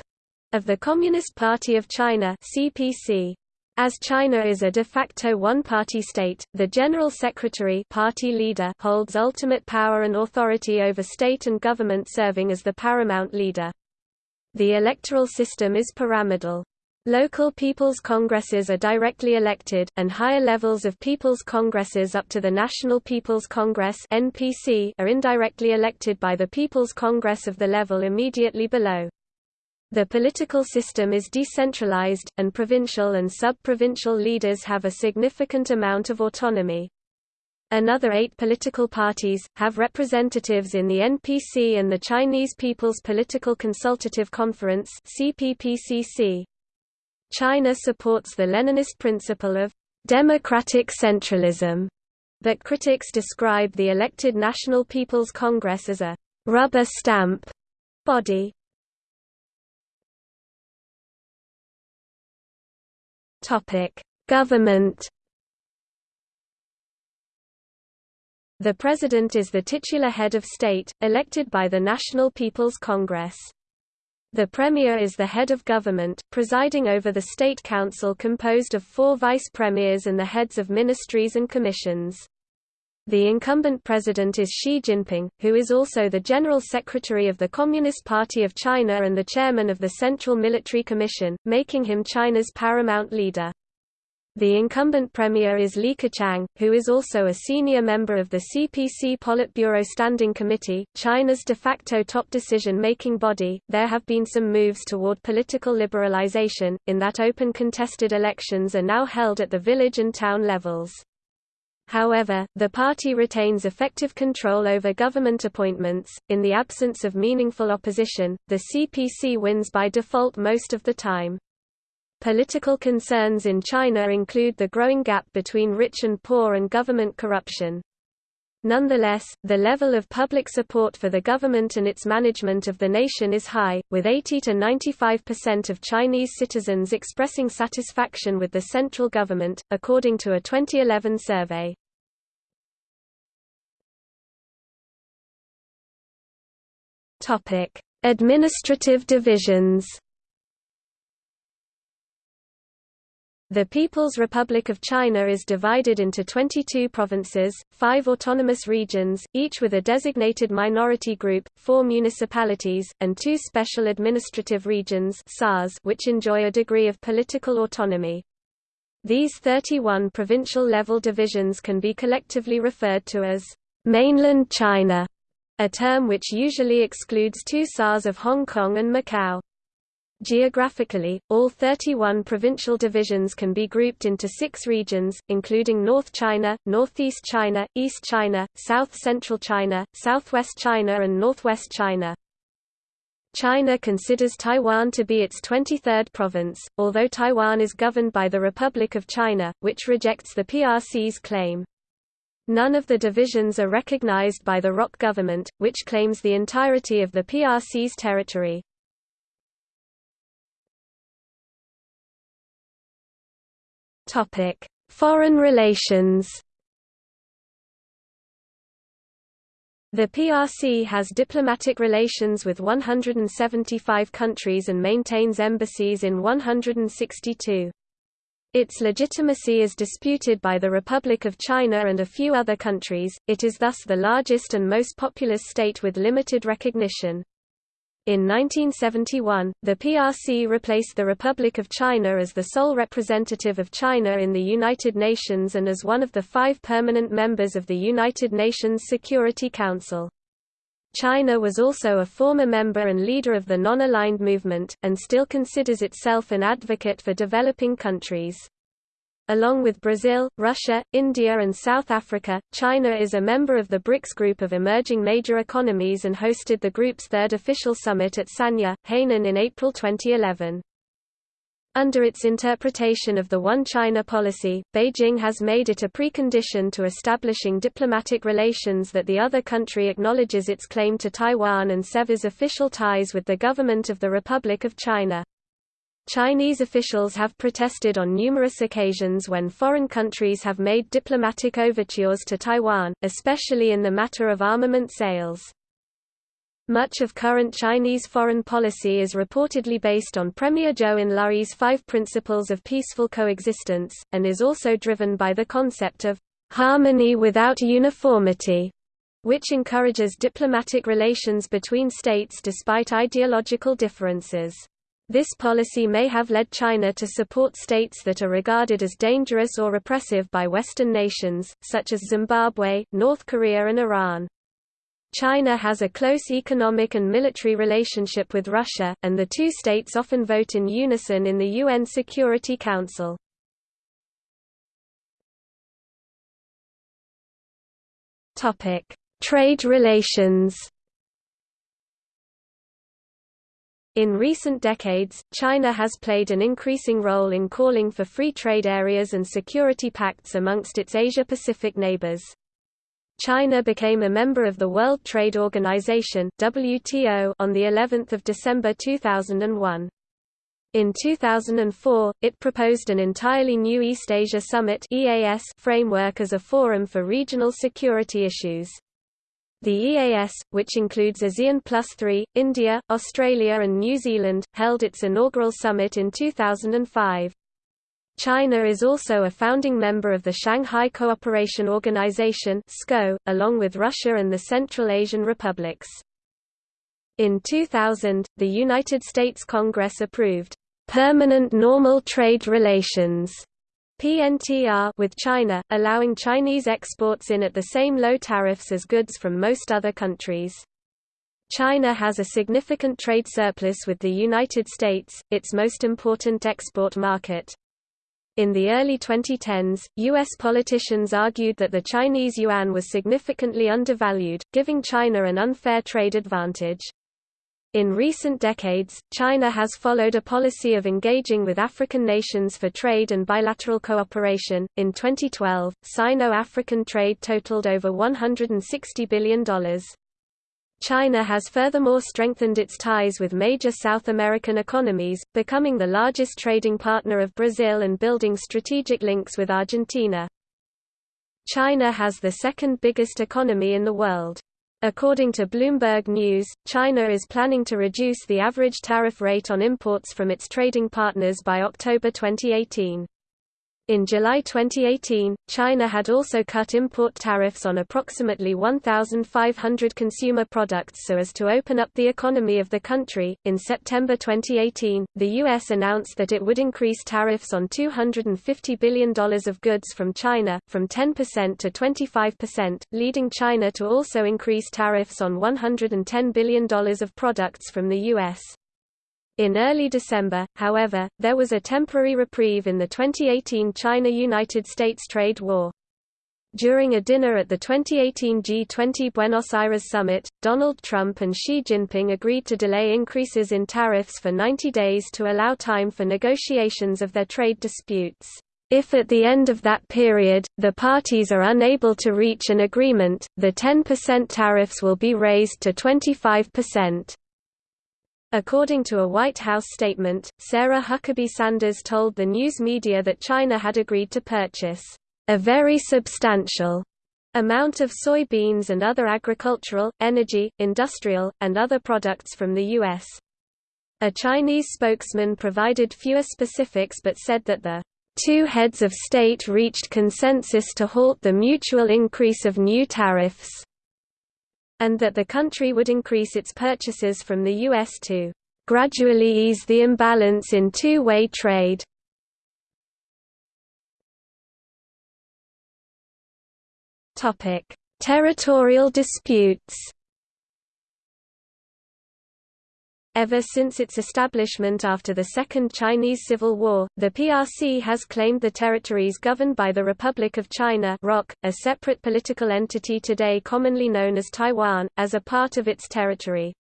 of the Communist Party of China (CPC). As China is a de facto one-party state, the General Secretary party leader holds ultimate power and authority over state and government serving as the paramount leader. The electoral system is pyramidal. Local people's congresses are directly elected, and higher levels of people's congresses up to the National People's Congress (NPC) are indirectly elected by the People's Congress of the level immediately below. The political system is decentralized, and provincial and sub-provincial leaders have a significant amount of autonomy. Another eight political parties, have representatives in the NPC and the Chinese People's Political Consultative Conference CPPCC. China supports the Leninist principle of democratic centralism, but critics describe the elected National People's Congress as a rubber stamp body. Topic: Government The President is the titular head of state, elected by the National People's Congress. The Premier is the head of government, presiding over the State Council composed of four vice-premiers and the heads of ministries and commissions. The incumbent president is Xi Jinping, who is also the General Secretary of the Communist Party of China and the chairman of the Central Military Commission, making him China's paramount leader. The incumbent premier is Li Keqiang, who is also a senior member of the CPC Politburo Standing Committee, China's de facto top decision-making body. There have been some moves toward political liberalization, in that open contested elections are now held at the village and town levels. However, the party retains effective control over government appointments. In the absence of meaningful opposition, the CPC wins by default most of the time. Political concerns in China include the growing gap between rich and poor and government corruption. Nonetheless, the level of public support for the government and its management of the nation is high, with 80 to 95% of Chinese citizens expressing satisfaction with the central government, according to a 2011 survey. Topic: Administrative divisions The People's Republic of China is divided into 22 provinces, five autonomous regions, each with a designated minority group, four municipalities, and two special administrative regions which enjoy a degree of political autonomy. These 31 provincial-level divisions can be collectively referred to as mainland China, a term which usually excludes two SARs of Hong Kong and Macau. Geographically, all 31 provincial divisions can be grouped into six regions, including North China, Northeast China, East China, South-Central China, Southwest China and Northwest China. China considers Taiwan to be its 23rd province, although Taiwan is governed by the Republic of China, which rejects the PRC's claim. None of the divisions are recognized by the ROC government, which claims the entirety of the PRC's territory. Topic: Foreign relations. The PRC has diplomatic relations with 175 countries and maintains embassies in 162. Its legitimacy is disputed by the Republic of China and a few other countries, it is thus the largest and most populous state with limited recognition. In 1971, the PRC replaced the Republic of China as the sole representative of China in the United Nations and as one of the five permanent members of the United Nations Security Council. China was also a former member and leader of the Non-Aligned Movement, and still considers itself an advocate for developing countries. Along with Brazil, Russia, India and South Africa, China is a member of the BRICS group of emerging major economies and hosted the group's third official summit at Sanya, Hainan in April 2011. Under its interpretation of the One China policy, Beijing has made it a precondition to establishing diplomatic relations that the other country acknowledges its claim to Taiwan and severs official ties with the government of the Republic of China. Chinese officials have protested on numerous occasions when foreign countries have made diplomatic overtures to Taiwan, especially in the matter of armament sales. Much of current Chinese foreign policy is reportedly based on Premier Zhou Enlai's five principles of peaceful coexistence, and is also driven by the concept of harmony without uniformity, which encourages diplomatic relations between states despite ideological differences. This policy may have led China to support states that are regarded as dangerous or repressive by Western nations, such as Zimbabwe, North Korea and Iran. China has a close economic and military relationship with Russia, and the two states often vote in unison in the UN Security Council. Trade relations In recent decades, China has played an increasing role in calling for free trade areas and security pacts amongst its Asia-Pacific neighbors. China became a member of the World Trade Organization (WTO) on the 11th of December 2001. In 2004, it proposed an entirely new East Asia Summit (EAS) framework as a forum for regional security issues. The EAS, which includes ASEAN Plus 3, India, Australia and New Zealand, held its inaugural summit in 2005. China is also a founding member of the Shanghai Cooperation Organization along with Russia and the Central Asian republics. In 2000, the United States Congress approved, "...permanent normal trade relations", PNTR with China, allowing Chinese exports in at the same low tariffs as goods from most other countries. China has a significant trade surplus with the United States, its most important export market. In the early 2010s, U.S. politicians argued that the Chinese yuan was significantly undervalued, giving China an unfair trade advantage. In recent decades, China has followed a policy of engaging with African nations for trade and bilateral cooperation. In 2012, Sino African trade totaled over $160 billion. China has furthermore strengthened its ties with major South American economies, becoming the largest trading partner of Brazil and building strategic links with Argentina. China has the second biggest economy in the world. According to Bloomberg News, China is planning to reduce the average tariff rate on imports from its trading partners by October 2018. In July 2018, China had also cut import tariffs on approximately 1,500 consumer products so as to open up the economy of the country. In September 2018, the U.S. announced that it would increase tariffs on $250 billion of goods from China, from 10% to 25%, leading China to also increase tariffs on $110 billion of products from the U.S. In early December, however, there was a temporary reprieve in the 2018 China–United States trade war. During a dinner at the 2018 G20 Buenos Aires summit, Donald Trump and Xi Jinping agreed to delay increases in tariffs for 90 days to allow time for negotiations of their trade disputes. If at the end of that period, the parties are unable to reach an agreement, the 10% tariffs will be raised to 25%. According to a White House statement, Sarah Huckabee Sanders told the news media that China had agreed to purchase a very substantial amount of soybeans and other agricultural, energy, industrial, and other products from the U.S. A Chinese spokesman provided fewer specifics but said that the two heads of state reached consensus to halt the mutual increase of new tariffs and that the country would increase its purchases from the U.S. to gradually ease the imbalance in two-way trade. Territorial disputes Ever since its establishment after the Second Chinese Civil War, the PRC has claimed the territories governed by the Republic of China a separate political entity today commonly known as Taiwan, as a part of its territory.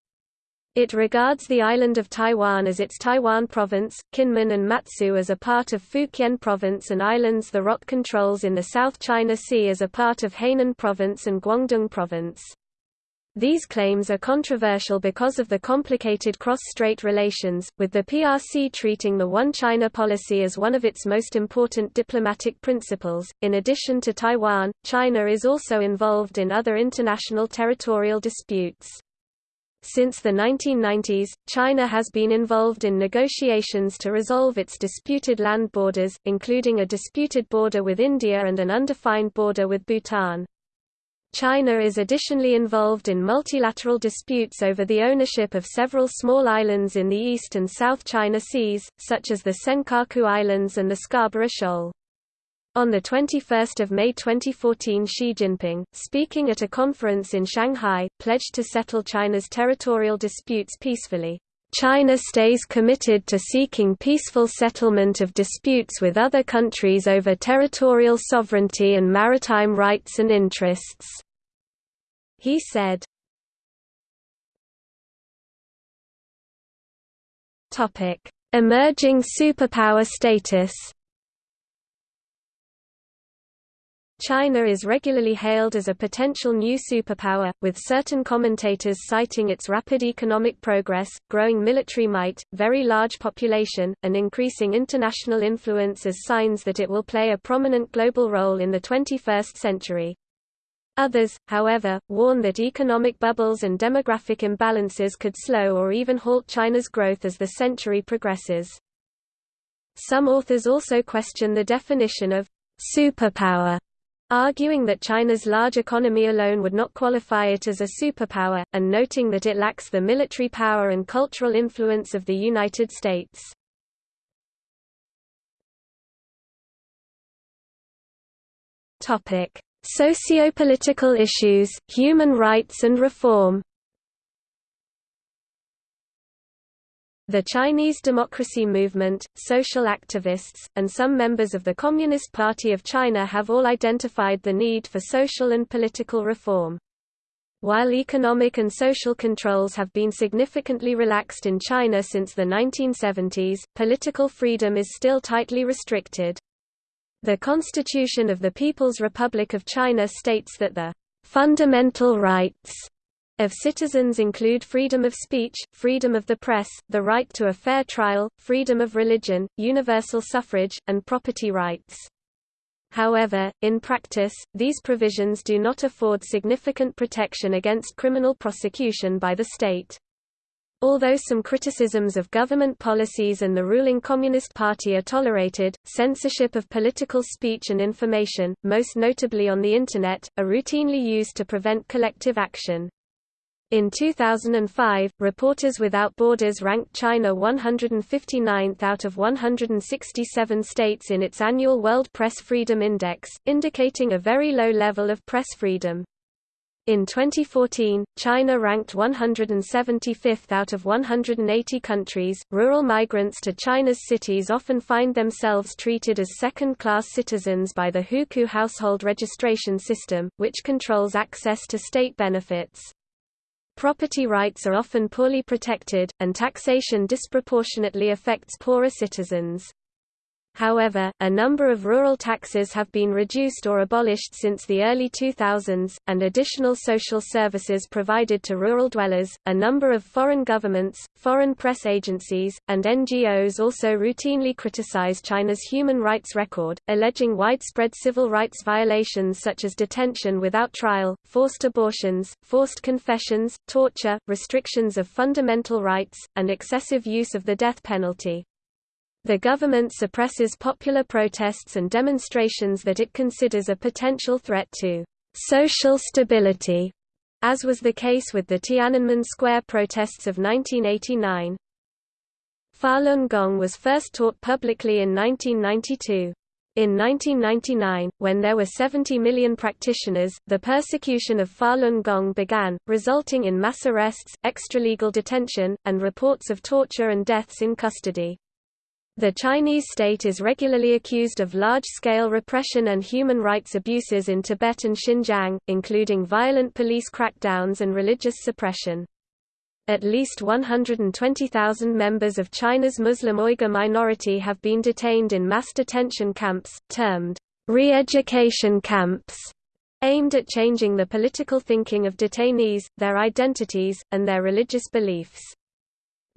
It regards the island of Taiwan as its Taiwan province, Kinmen and Matsu as a part of Fukien province and islands the ROC controls in the South China Sea as a part of Hainan province and Guangdong province. These claims are controversial because of the complicated cross-strait relations, with the PRC treating the One China policy as one of its most important diplomatic principles. In addition to Taiwan, China is also involved in other international territorial disputes. Since the 1990s, China has been involved in negotiations to resolve its disputed land borders, including a disputed border with India and an undefined border with Bhutan. China is additionally involved in multilateral disputes over the ownership of several small islands in the East and South China Seas, such as the Senkaku Islands and the Scarborough Shoal. On 21 May 2014 Xi Jinping, speaking at a conference in Shanghai, pledged to settle China's territorial disputes peacefully. China stays committed to seeking peaceful settlement of disputes with other countries over territorial sovereignty and maritime rights and interests. He said. Emerging superpower status. China is regularly hailed as a potential new superpower, with certain commentators citing its rapid economic progress, growing military might, very large population, and increasing international influence as signs that it will play a prominent global role in the 21st century. Others, however, warn that economic bubbles and demographic imbalances could slow or even halt China's growth as the century progresses. Some authors also question the definition of superpower, arguing that China's large economy alone would not qualify it as a superpower, and noting that it lacks the military power and cultural influence of the United States. Topic: Sociopolitical issues, human rights and reform The Chinese democracy movement, social activists, and some members of the Communist Party of China have all identified the need for social and political reform. While economic and social controls have been significantly relaxed in China since the 1970s, political freedom is still tightly restricted. The Constitution of the People's Republic of China states that the fundamental rights of citizens include freedom of speech, freedom of the press, the right to a fair trial, freedom of religion, universal suffrage, and property rights. However, in practice, these provisions do not afford significant protection against criminal prosecution by the state. Although some criticisms of government policies and the ruling Communist Party are tolerated, censorship of political speech and information, most notably on the Internet, are routinely used to prevent collective action. In 2005, Reporters Without Borders ranked China 159th out of 167 states in its annual World Press Freedom Index, indicating a very low level of press freedom. In 2014, China ranked 175th out of 180 countries. Rural migrants to China's cities often find themselves treated as second class citizens by the Hukou household registration system, which controls access to state benefits. Property rights are often poorly protected, and taxation disproportionately affects poorer citizens. However, a number of rural taxes have been reduced or abolished since the early 2000s, and additional social services provided to rural dwellers. A number of foreign governments, foreign press agencies, and NGOs also routinely criticize China's human rights record, alleging widespread civil rights violations such as detention without trial, forced abortions, forced confessions, torture, restrictions of fundamental rights, and excessive use of the death penalty. The government suppresses popular protests and demonstrations that it considers a potential threat to social stability, as was the case with the Tiananmen Square protests of 1989. Falun Gong was first taught publicly in 1992. In 1999, when there were 70 million practitioners, the persecution of Falun Gong began, resulting in mass arrests, extralegal detention, and reports of torture and deaths in custody. The Chinese state is regularly accused of large-scale repression and human rights abuses in Tibet and Xinjiang, including violent police crackdowns and religious suppression. At least 120,000 members of China's Muslim Uyghur minority have been detained in mass detention camps, termed re-education camps, aimed at changing the political thinking of detainees, their identities, and their religious beliefs.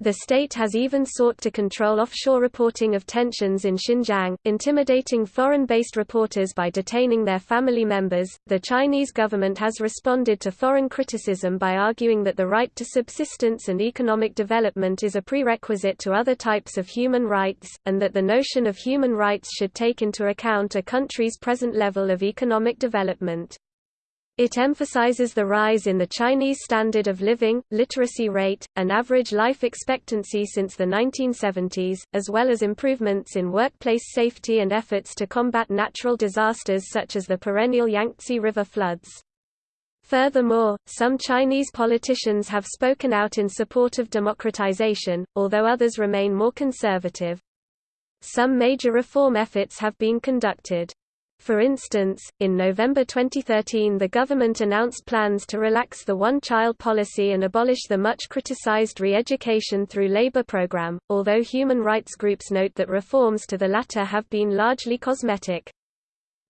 The state has even sought to control offshore reporting of tensions in Xinjiang, intimidating foreign based reporters by detaining their family members. The Chinese government has responded to foreign criticism by arguing that the right to subsistence and economic development is a prerequisite to other types of human rights, and that the notion of human rights should take into account a country's present level of economic development. It emphasizes the rise in the Chinese standard of living, literacy rate, and average life expectancy since the 1970s, as well as improvements in workplace safety and efforts to combat natural disasters such as the perennial Yangtze River floods. Furthermore, some Chinese politicians have spoken out in support of democratization, although others remain more conservative. Some major reform efforts have been conducted. For instance, in November 2013 the government announced plans to relax the one-child policy and abolish the much criticized re-education through labor program, although human rights groups note that reforms to the latter have been largely cosmetic.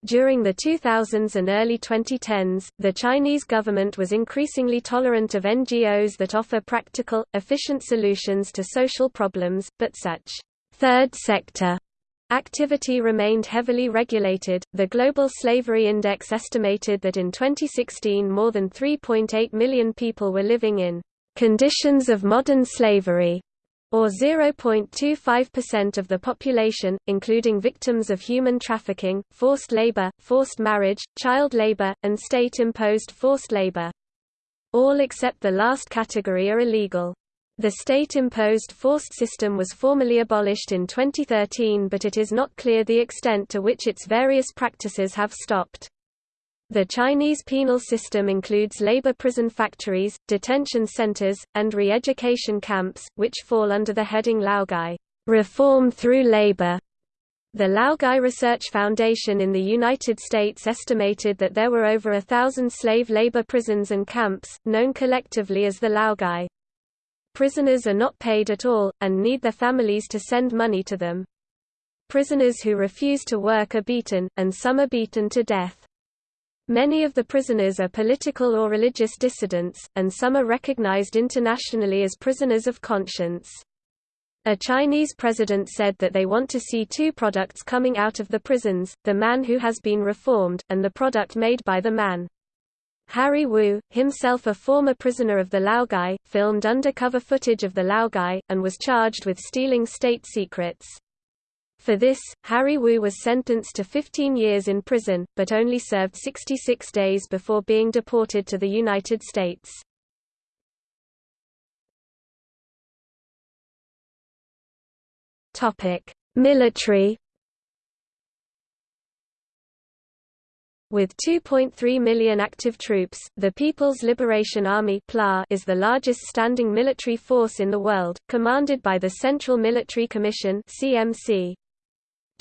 During the 2000s and early 2010s, the Chinese government was increasingly tolerant of NGOs that offer practical, efficient solutions to social problems, but such third sector Activity remained heavily regulated. The Global Slavery Index estimated that in 2016 more than 3.8 million people were living in conditions of modern slavery, or 0.25% of the population, including victims of human trafficking, forced labor, forced marriage, child labor, and state-imposed forced labor. All except the last category are illegal. The state-imposed forced system was formally abolished in 2013 but it is not clear the extent to which its various practices have stopped. The Chinese penal system includes labor prison factories, detention centers, and re-education camps, which fall under the heading Laogai reform through labor. The Laogai Research Foundation in the United States estimated that there were over a thousand slave labor prisons and camps, known collectively as the Laogai. Prisoners are not paid at all, and need their families to send money to them. Prisoners who refuse to work are beaten, and some are beaten to death. Many of the prisoners are political or religious dissidents, and some are recognized internationally as prisoners of conscience. A Chinese president said that they want to see two products coming out of the prisons, the man who has been reformed, and the product made by the man. Harry Wu, himself a former prisoner of the Laogai, filmed undercover footage of the Laogai, and was charged with stealing state secrets. For this, Harry Wu was sentenced to 15 years in prison, but only served 66 days before being deported to the United States. Military With 2.3 million active troops, the People's Liberation Army is the largest standing military force in the world, commanded by the Central Military Commission.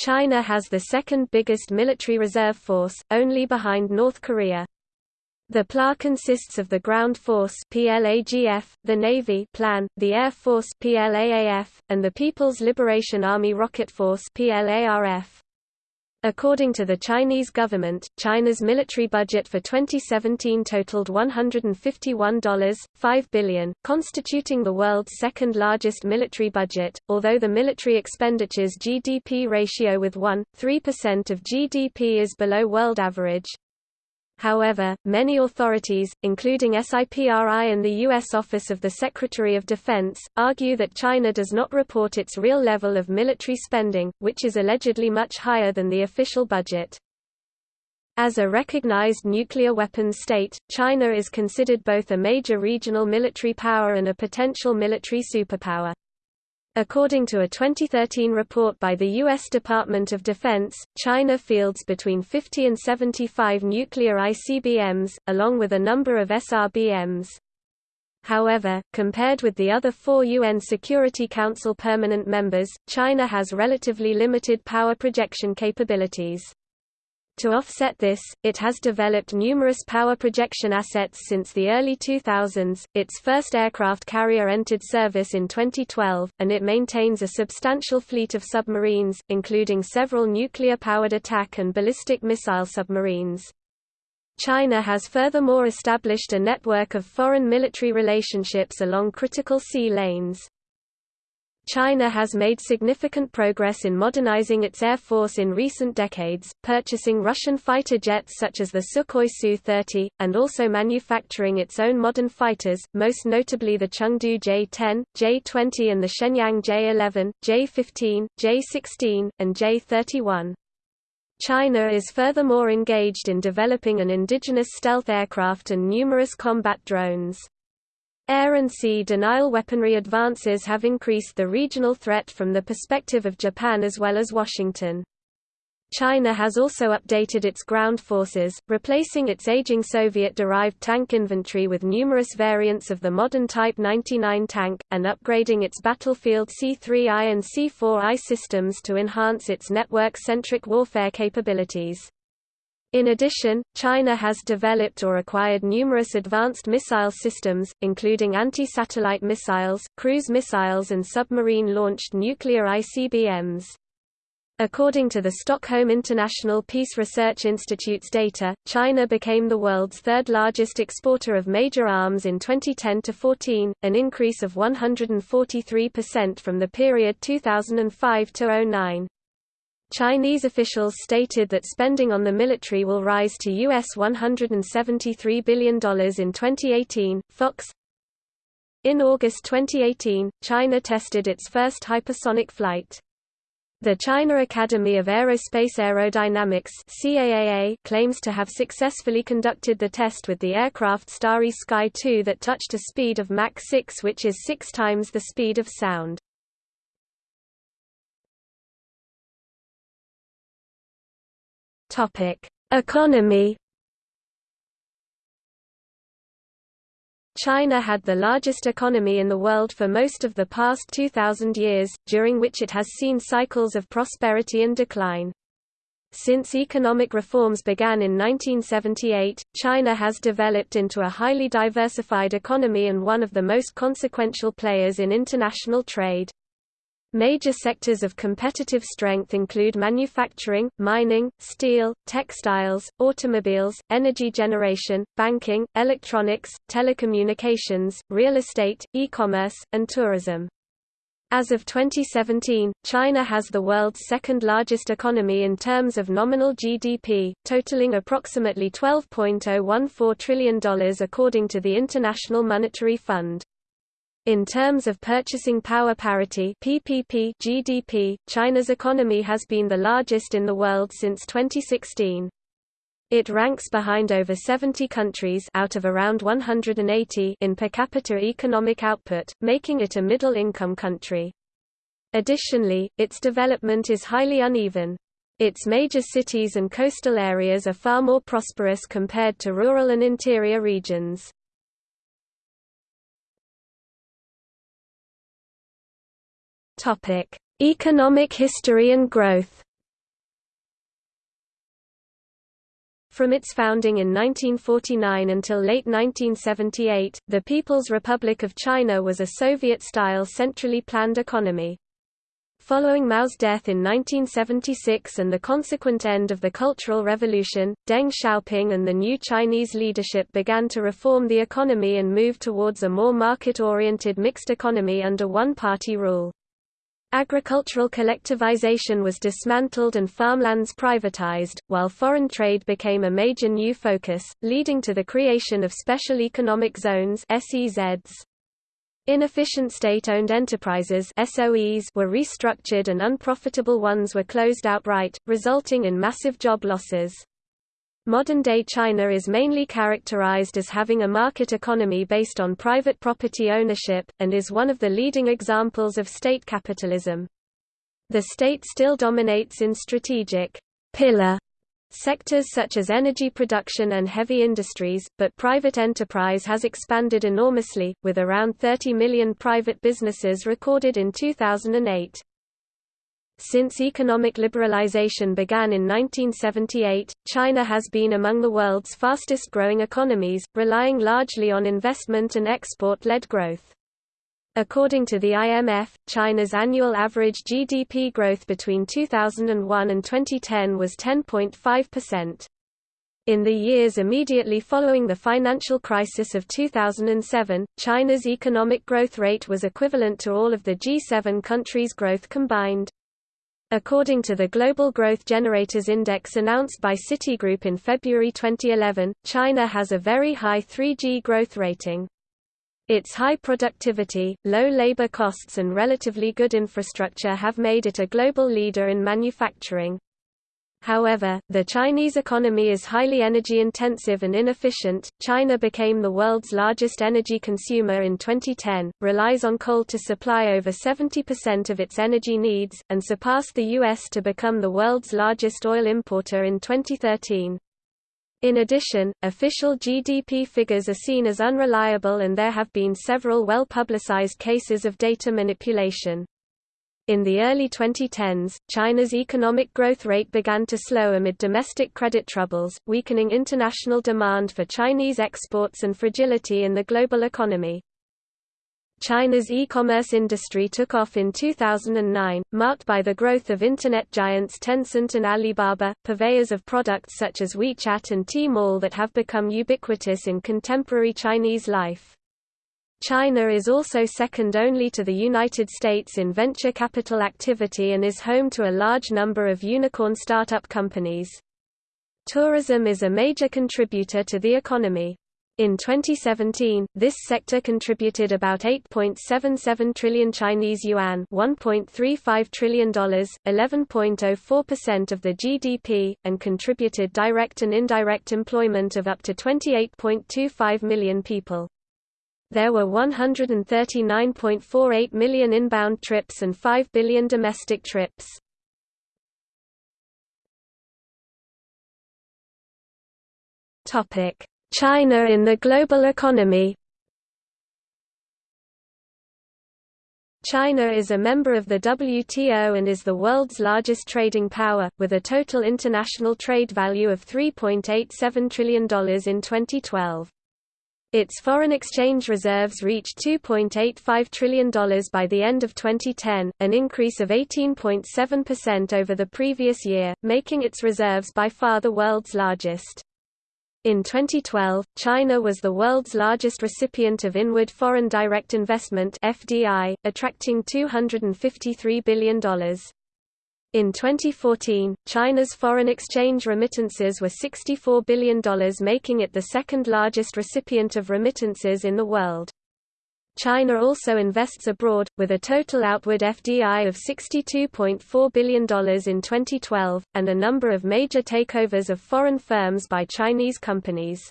China has the second biggest military reserve force, only behind North Korea. The PLA consists of the Ground Force PLAGF, the Navy PLAN, the Air Force PLAAF, and the People's Liberation Army Rocket Force PLARF. According to the Chinese government, China's military budget for 2017 totaled $151.5 billion, constituting the world's second largest military budget, although the military expenditures GDP ratio with 1.3% of GDP is below world average. However, many authorities, including SIPRI and the U.S. Office of the Secretary of Defense, argue that China does not report its real level of military spending, which is allegedly much higher than the official budget. As a recognized nuclear weapons state, China is considered both a major regional military power and a potential military superpower. According to a 2013 report by the U.S. Department of Defense, China fields between 50 and 75 nuclear ICBMs, along with a number of SRBMs. However, compared with the other four UN Security Council permanent members, China has relatively limited power projection capabilities. To offset this, it has developed numerous power projection assets since the early 2000s. Its first aircraft carrier entered service in 2012, and it maintains a substantial fleet of submarines, including several nuclear powered attack and ballistic missile submarines. China has furthermore established a network of foreign military relationships along critical sea lanes. China has made significant progress in modernizing its air force in recent decades, purchasing Russian fighter jets such as the Sukhoi Su-30, and also manufacturing its own modern fighters, most notably the Chengdu J-10, J-20 and the Shenyang J-11, J-15, J-16, and J-31. China is furthermore engaged in developing an indigenous stealth aircraft and numerous combat drones. Air and sea denial weaponry advances have increased the regional threat from the perspective of Japan as well as Washington. China has also updated its ground forces, replacing its aging Soviet-derived tank inventory with numerous variants of the modern Type 99 tank, and upgrading its battlefield C-3I and C-4I systems to enhance its network-centric warfare capabilities. In addition, China has developed or acquired numerous advanced missile systems, including anti-satellite missiles, cruise missiles and submarine-launched nuclear ICBMs. According to the Stockholm International Peace Research Institute's data, China became the world's third largest exporter of major arms in 2010-14, an increase of 143% from the period 2005-09. Chinese officials stated that spending on the military will rise to US $173 billion in 2018. Fox In August 2018, China tested its first hypersonic flight. The China Academy of Aerospace Aerodynamics CAAA claims to have successfully conducted the test with the aircraft Starry Sky 2 that touched a speed of Mach 6 which is six times the speed of sound. Topic: Economy. China had the largest economy in the world for most of the past 2000 years, during which it has seen cycles of prosperity and decline. Since economic reforms began in 1978, China has developed into a highly diversified economy and one of the most consequential players in international trade. Major sectors of competitive strength include manufacturing, mining, steel, textiles, automobiles, energy generation, banking, electronics, telecommunications, real estate, e-commerce, and tourism. As of 2017, China has the world's second largest economy in terms of nominal GDP, totaling approximately $12.014 trillion according to the International Monetary Fund. In terms of purchasing power parity PPP GDP, China's economy has been the largest in the world since 2016. It ranks behind over 70 countries out of around 180 in per capita economic output, making it a middle-income country. Additionally, its development is highly uneven. Its major cities and coastal areas are far more prosperous compared to rural and interior regions. Topic: Economic history and growth. From its founding in 1949 until late 1978, the People's Republic of China was a Soviet-style centrally planned economy. Following Mao's death in 1976 and the consequent end of the Cultural Revolution, Deng Xiaoping and the new Chinese leadership began to reform the economy and move towards a more market-oriented mixed economy under one-party rule. Agricultural collectivization was dismantled and farmlands privatized, while foreign trade became a major new focus, leading to the creation of special economic zones SEZs. Inefficient state-owned enterprises SOEs were restructured and unprofitable ones were closed outright, resulting in massive job losses. Modern-day China is mainly characterized as having a market economy based on private property ownership, and is one of the leading examples of state capitalism. The state still dominates in strategic pillar sectors such as energy production and heavy industries, but private enterprise has expanded enormously, with around 30 million private businesses recorded in 2008. Since economic liberalization began in 1978, China has been among the world's fastest-growing economies, relying largely on investment and export-led growth. According to the IMF, China's annual average GDP growth between 2001 and 2010 was 10.5%. In the years immediately following the financial crisis of 2007, China's economic growth rate was equivalent to all of the G7 countries' growth combined. According to the Global Growth Generators Index announced by Citigroup in February 2011, China has a very high 3G growth rating. Its high productivity, low labor costs and relatively good infrastructure have made it a global leader in manufacturing. However, the Chinese economy is highly energy-intensive and inefficient. China became the world's largest energy consumer in 2010, relies on coal to supply over 70% of its energy needs, and surpassed the U.S. to become the world's largest oil importer in 2013. In addition, official GDP figures are seen as unreliable and there have been several well-publicized cases of data manipulation. In the early 2010s, China's economic growth rate began to slow amid domestic credit troubles, weakening international demand for Chinese exports and fragility in the global economy. China's e-commerce industry took off in 2009, marked by the growth of internet giants Tencent and Alibaba, purveyors of products such as WeChat and Tmall that have become ubiquitous in contemporary Chinese life. China is also second only to the United States in venture capital activity and is home to a large number of unicorn startup companies. Tourism is a major contributor to the economy. In 2017, this sector contributed about 8.77 trillion Chinese yuan, $1.35 trillion, 11.04% of the GDP, and contributed direct and indirect employment of up to 28.25 million people. There were 139.48 million inbound trips and 5 billion domestic trips. China in the global economy China is a member of the WTO and is the world's largest trading power, with a total international trade value of $3.87 trillion in 2012. Its foreign exchange reserves reached $2.85 trillion by the end of 2010, an increase of 18.7% over the previous year, making its reserves by far the world's largest. In 2012, China was the world's largest recipient of inward foreign direct investment (FDI), attracting $253 billion. In 2014, China's foreign exchange remittances were $64 billion making it the second largest recipient of remittances in the world. China also invests abroad, with a total outward FDI of $62.4 billion in 2012, and a number of major takeovers of foreign firms by Chinese companies.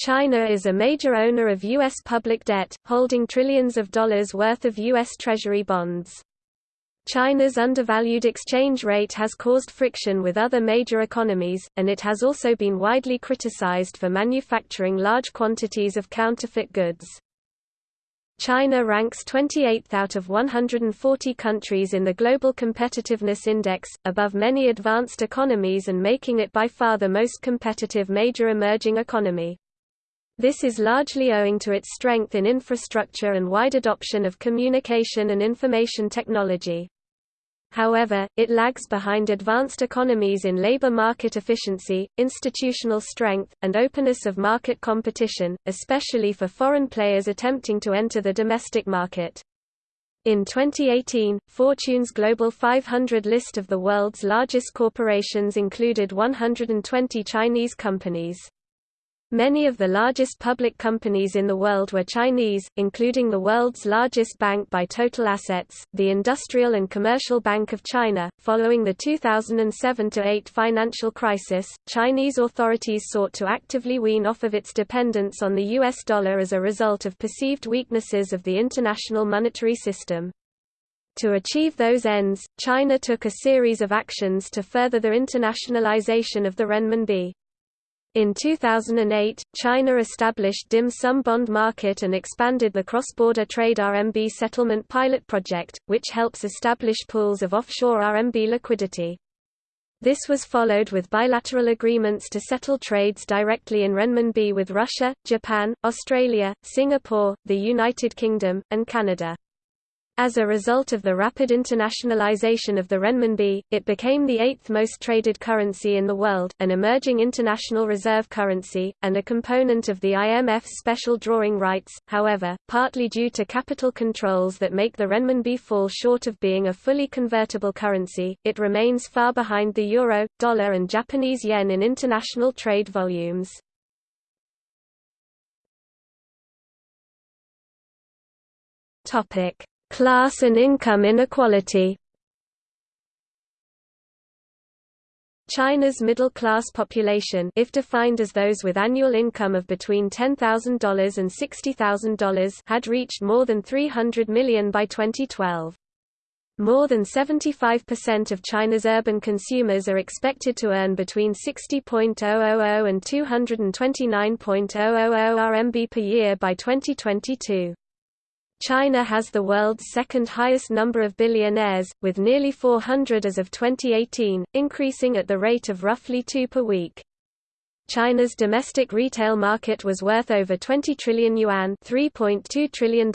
China is a major owner of U.S. public debt, holding trillions of dollars worth of U.S. Treasury bonds. China's undervalued exchange rate has caused friction with other major economies, and it has also been widely criticized for manufacturing large quantities of counterfeit goods. China ranks 28th out of 140 countries in the Global Competitiveness Index, above many advanced economies and making it by far the most competitive major emerging economy. This is largely owing to its strength in infrastructure and wide adoption of communication and information technology. However, it lags behind advanced economies in labor market efficiency, institutional strength, and openness of market competition, especially for foreign players attempting to enter the domestic market. In 2018, Fortune's Global 500 list of the world's largest corporations included 120 Chinese companies. Many of the largest public companies in the world were Chinese, including the world's largest bank by total assets, the Industrial and Commercial Bank of China. Following the 2007-8 financial crisis, Chinese authorities sought to actively wean off of its dependence on the US dollar as a result of perceived weaknesses of the international monetary system. To achieve those ends, China took a series of actions to further the internationalization of the renminbi. In 2008, China established dim sum bond market and expanded the cross-border trade RMB settlement pilot project, which helps establish pools of offshore RMB liquidity. This was followed with bilateral agreements to settle trades directly in renminbi with Russia, Japan, Australia, Singapore, the United Kingdom, and Canada. As a result of the rapid internationalization of the renminbi, it became the eighth most traded currency in the world, an emerging international reserve currency, and a component of the IMF's special drawing rights. However, partly due to capital controls that make the renminbi fall short of being a fully convertible currency, it remains far behind the euro, dollar and Japanese yen in international trade volumes. Topic Class and income inequality China's middle-class population if defined as those with annual income of between $10,000 and $60,000 had reached more than 300 million by 2012. More than 75% of China's urban consumers are expected to earn between 60.000 and 229.000 RMB per year by 2022. China has the world's second highest number of billionaires, with nearly 400 as of 2018, increasing at the rate of roughly two per week. China's domestic retail market was worth over 20 trillion yuan $3.2 trillion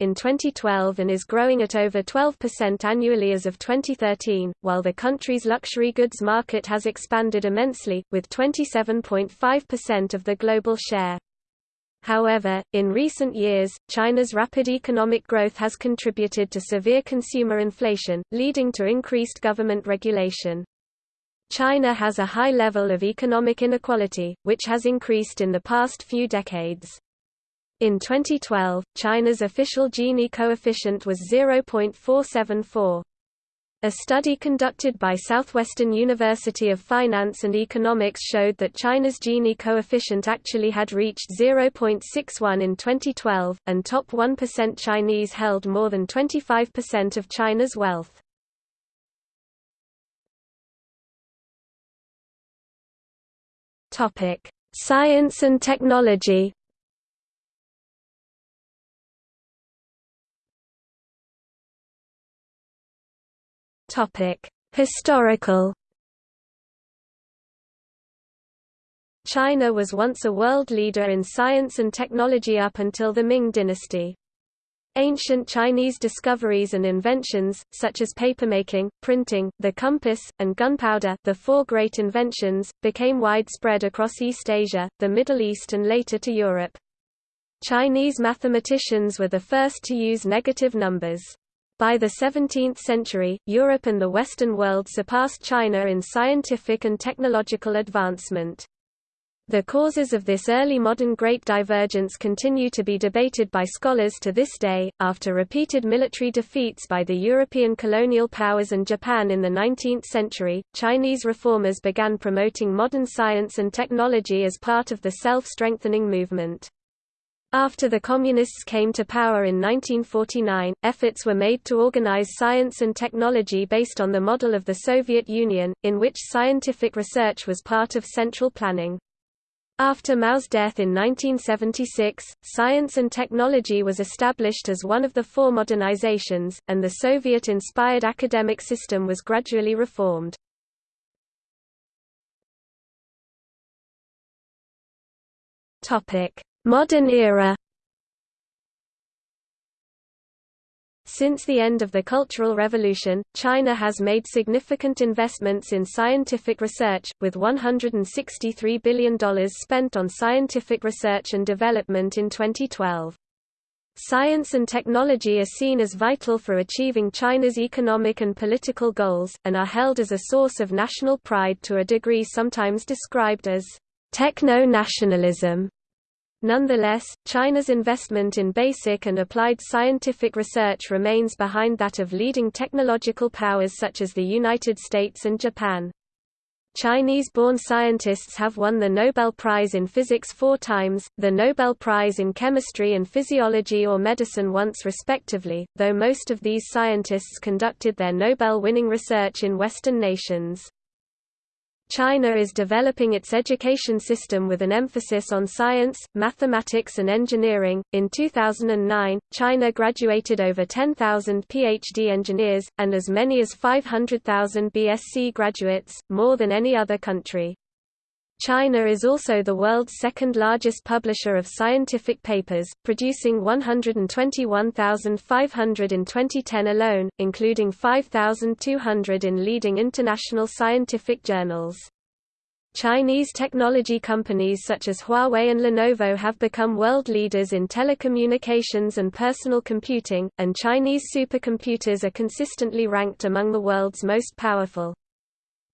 in 2012 and is growing at over 12% annually as of 2013, while the country's luxury goods market has expanded immensely, with 27.5% of the global share. However, in recent years, China's rapid economic growth has contributed to severe consumer inflation, leading to increased government regulation. China has a high level of economic inequality, which has increased in the past few decades. In 2012, China's official Gini coefficient was 0.474. A study conducted by Southwestern University of Finance and Economics showed that China's Gini coefficient actually had reached 0.61 in 2012, and top 1% Chinese held more than 25% of China's wealth. Science and technology Historical China was once a world leader in science and technology up until the Ming dynasty. Ancient Chinese discoveries and inventions, such as papermaking, printing, the compass, and gunpowder the four great inventions, became widespread across East Asia, the Middle East and later to Europe. Chinese mathematicians were the first to use negative numbers. By the 17th century, Europe and the Western world surpassed China in scientific and technological advancement. The causes of this early modern great divergence continue to be debated by scholars to this day. After repeated military defeats by the European colonial powers and Japan in the 19th century, Chinese reformers began promoting modern science and technology as part of the self-strengthening movement. After the Communists came to power in 1949, efforts were made to organize science and technology based on the model of the Soviet Union, in which scientific research was part of central planning. After Mao's death in 1976, science and technology was established as one of the four modernizations, and the Soviet-inspired academic system was gradually reformed. Topic: Modern era Since the end of the Cultural Revolution, China has made significant investments in scientific research, with $163 billion spent on scientific research and development in 2012. Science and technology are seen as vital for achieving China's economic and political goals, and are held as a source of national pride to a degree sometimes described as techno-nationalism. Nonetheless, China's investment in basic and applied scientific research remains behind that of leading technological powers such as the United States and Japan. Chinese-born scientists have won the Nobel Prize in Physics four times, the Nobel Prize in Chemistry and Physiology or Medicine once respectively, though most of these scientists conducted their Nobel-winning research in Western nations. China is developing its education system with an emphasis on science, mathematics, and engineering. In 2009, China graduated over 10,000 PhD engineers, and as many as 500,000 BSc graduates, more than any other country. China is also the world's second largest publisher of scientific papers, producing 121,500 in 2010 alone, including 5,200 in leading international scientific journals. Chinese technology companies such as Huawei and Lenovo have become world leaders in telecommunications and personal computing, and Chinese supercomputers are consistently ranked among the world's most powerful.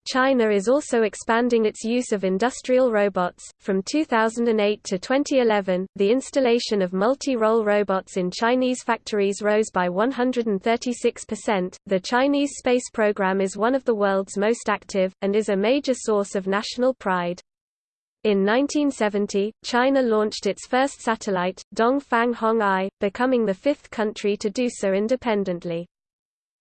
China is also expanding its use of industrial robots. From 2008 to 2011, the installation of multi-role robots in Chinese factories rose by 136%. The Chinese space program is one of the world's most active, and is a major source of national pride. In 1970, China launched its first satellite, Dongfang Hong-I, becoming the fifth country to do so independently.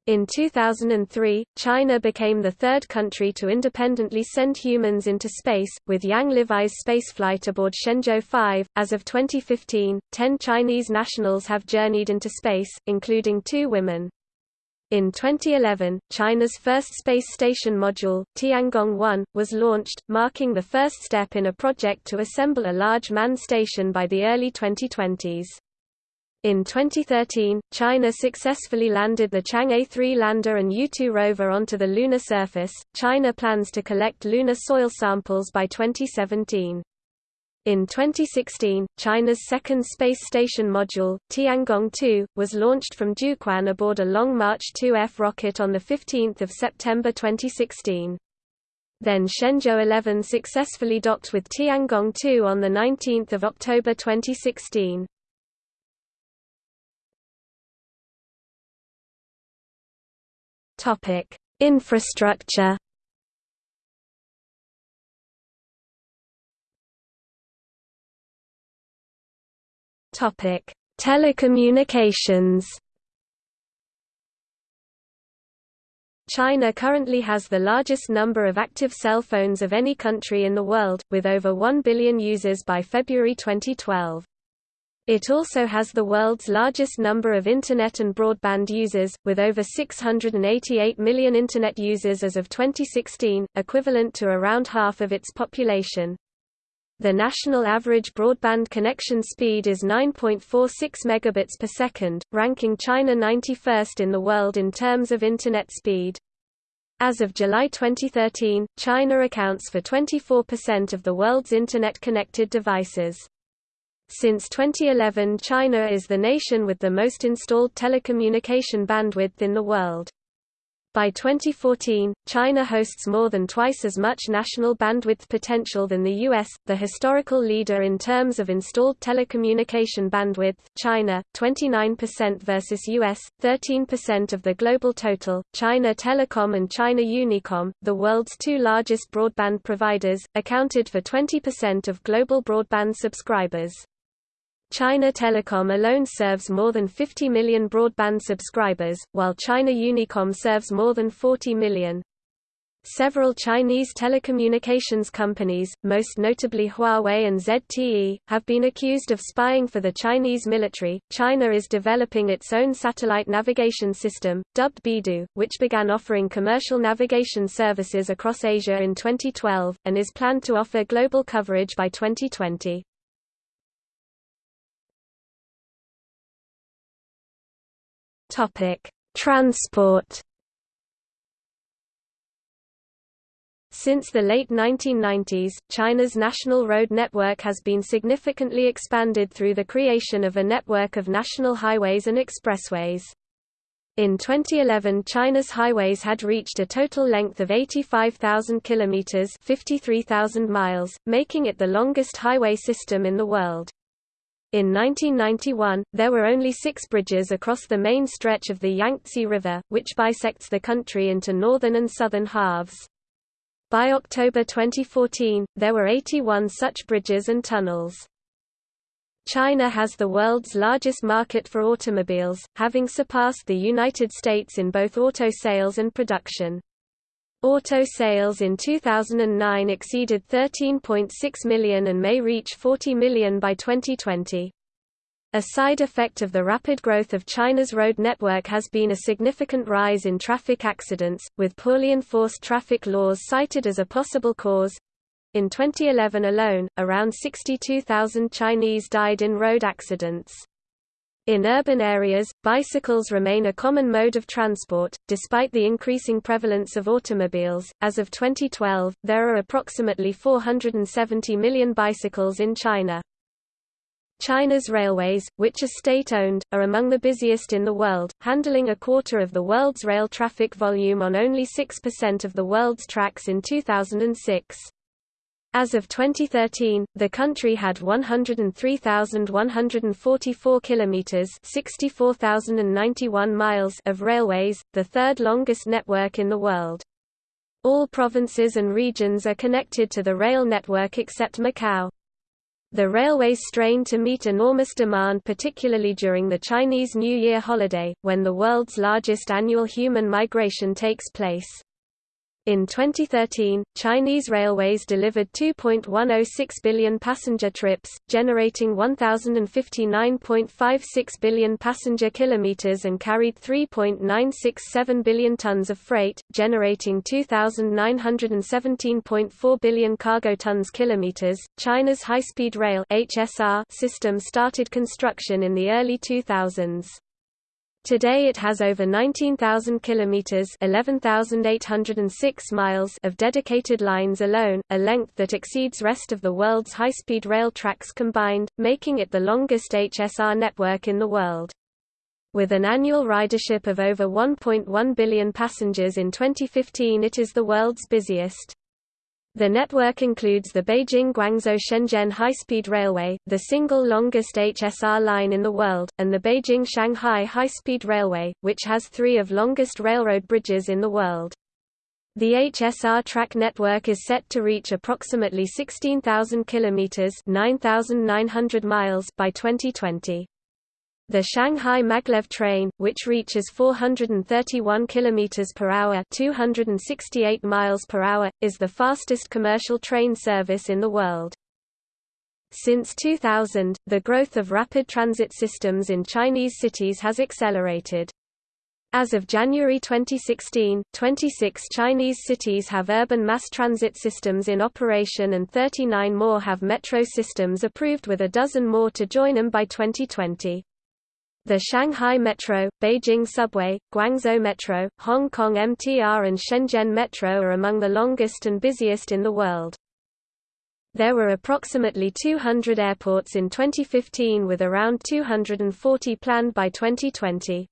In 2003, China became the third country to independently send humans into space, with Yang Liwei's spaceflight aboard Shenzhou 5. As of 2015, 10 Chinese nationals have journeyed into space, including two women. In 2011, China's first space station module, Tiangong-1, was launched, marking the first step in a project to assemble a large manned station by the early 2020s. In 2013, China successfully landed the Chang'e 3 lander and Yutu rover onto the lunar surface. China plans to collect lunar soil samples by 2017. In 2016, China's second space station module, Tiangong-2, was launched from Jiuquan aboard a Long March 2F rocket on 15 September 2016. Then Shenzhou 11 successfully docked with Tiangong-2 on 19 October 2016. Topic: Infrastructure. Topic: Telecommunications. China currently has the largest number of active cell phones of any country in the world, with over 1 billion users by February 2012. It also has the world's largest number of Internet and broadband users, with over 688 million Internet users as of 2016, equivalent to around half of its population. The national average broadband connection speed is 9.46 megabits per second, ranking China 91st in the world in terms of Internet speed. As of July 2013, China accounts for 24% of the world's Internet-connected devices. Since 2011 China is the nation with the most installed telecommunication bandwidth in the world. By 2014, China hosts more than twice as much national bandwidth potential than the US, the historical leader in terms of installed telecommunication bandwidth. China, 29% versus US, 13% of the global total. China Telecom and China Unicom, the world's two largest broadband providers, accounted for 20% of global broadband subscribers. China Telecom alone serves more than 50 million broadband subscribers, while China Unicom serves more than 40 million. Several Chinese telecommunications companies, most notably Huawei and ZTE, have been accused of spying for the Chinese military. China is developing its own satellite navigation system, dubbed Beidou, which began offering commercial navigation services across Asia in 2012, and is planned to offer global coverage by 2020. Transport. Since the late 1990s, China's national road network has been significantly expanded through the creation of a network of national highways and expressways. In 2011 China's highways had reached a total length of 85,000 kilometers, 53,000 miles, making it the longest highway system in the world. In 1991, there were only six bridges across the main stretch of the Yangtze River, which bisects the country into northern and southern halves. By October 2014, there were 81 such bridges and tunnels. China has the world's largest market for automobiles, having surpassed the United States in both auto sales and production. Auto sales in 2009 exceeded 13.6 million and may reach 40 million by 2020. A side effect of the rapid growth of China's road network has been a significant rise in traffic accidents, with poorly enforced traffic laws cited as a possible cause. In 2011 alone, around 62,000 Chinese died in road accidents. In urban areas, bicycles remain a common mode of transport, despite the increasing prevalence of automobiles. As of 2012, there are approximately 470 million bicycles in China. China's railways, which are state-owned, are among the busiest in the world, handling a quarter of the world's rail traffic volume on only 6% of the world's tracks in 2006. As of 2013, the country had 103,144 kilometers (64,091 miles) of railways, the third longest network in the world. All provinces and regions are connected to the rail network except Macau. The railways strain to meet enormous demand particularly during the Chinese New Year holiday, when the world's largest annual human migration takes place. In 2013, Chinese railways delivered 2.106 billion passenger trips, generating 1059.56 billion passenger kilometers and carried 3.967 billion tons of freight, generating 2917.4 billion cargo tons kilometers. China's high-speed rail (HSR) system started construction in the early 2000s. Today it has over 19,000 kilometers (11,806 miles) of dedicated lines alone, a length that exceeds rest of the world's high-speed rail tracks combined, making it the longest HSR network in the world. With an annual ridership of over 1.1 billion passengers in 2015 it is the world's busiest. The network includes the Beijing-Guangzhou-Shenzhen high-speed railway, the single longest HSR line in the world, and the Beijing-Shanghai high-speed railway, which has three of longest railroad bridges in the world. The HSR track network is set to reach approximately 16,000 kilometers (9,900 miles) by 2020. The Shanghai Maglev train, which reaches 431 km per hour, 268 miles per hour, is the fastest commercial train service in the world. Since 2000, the growth of rapid transit systems in Chinese cities has accelerated. As of January 2016, 26 Chinese cities have urban mass transit systems in operation and 39 more have metro systems approved with a dozen more to join them by 2020. The Shanghai Metro, Beijing Subway, Guangzhou Metro, Hong Kong MTR and Shenzhen Metro are among the longest and busiest in the world. There were approximately 200 airports in 2015 with around 240 planned by 2020.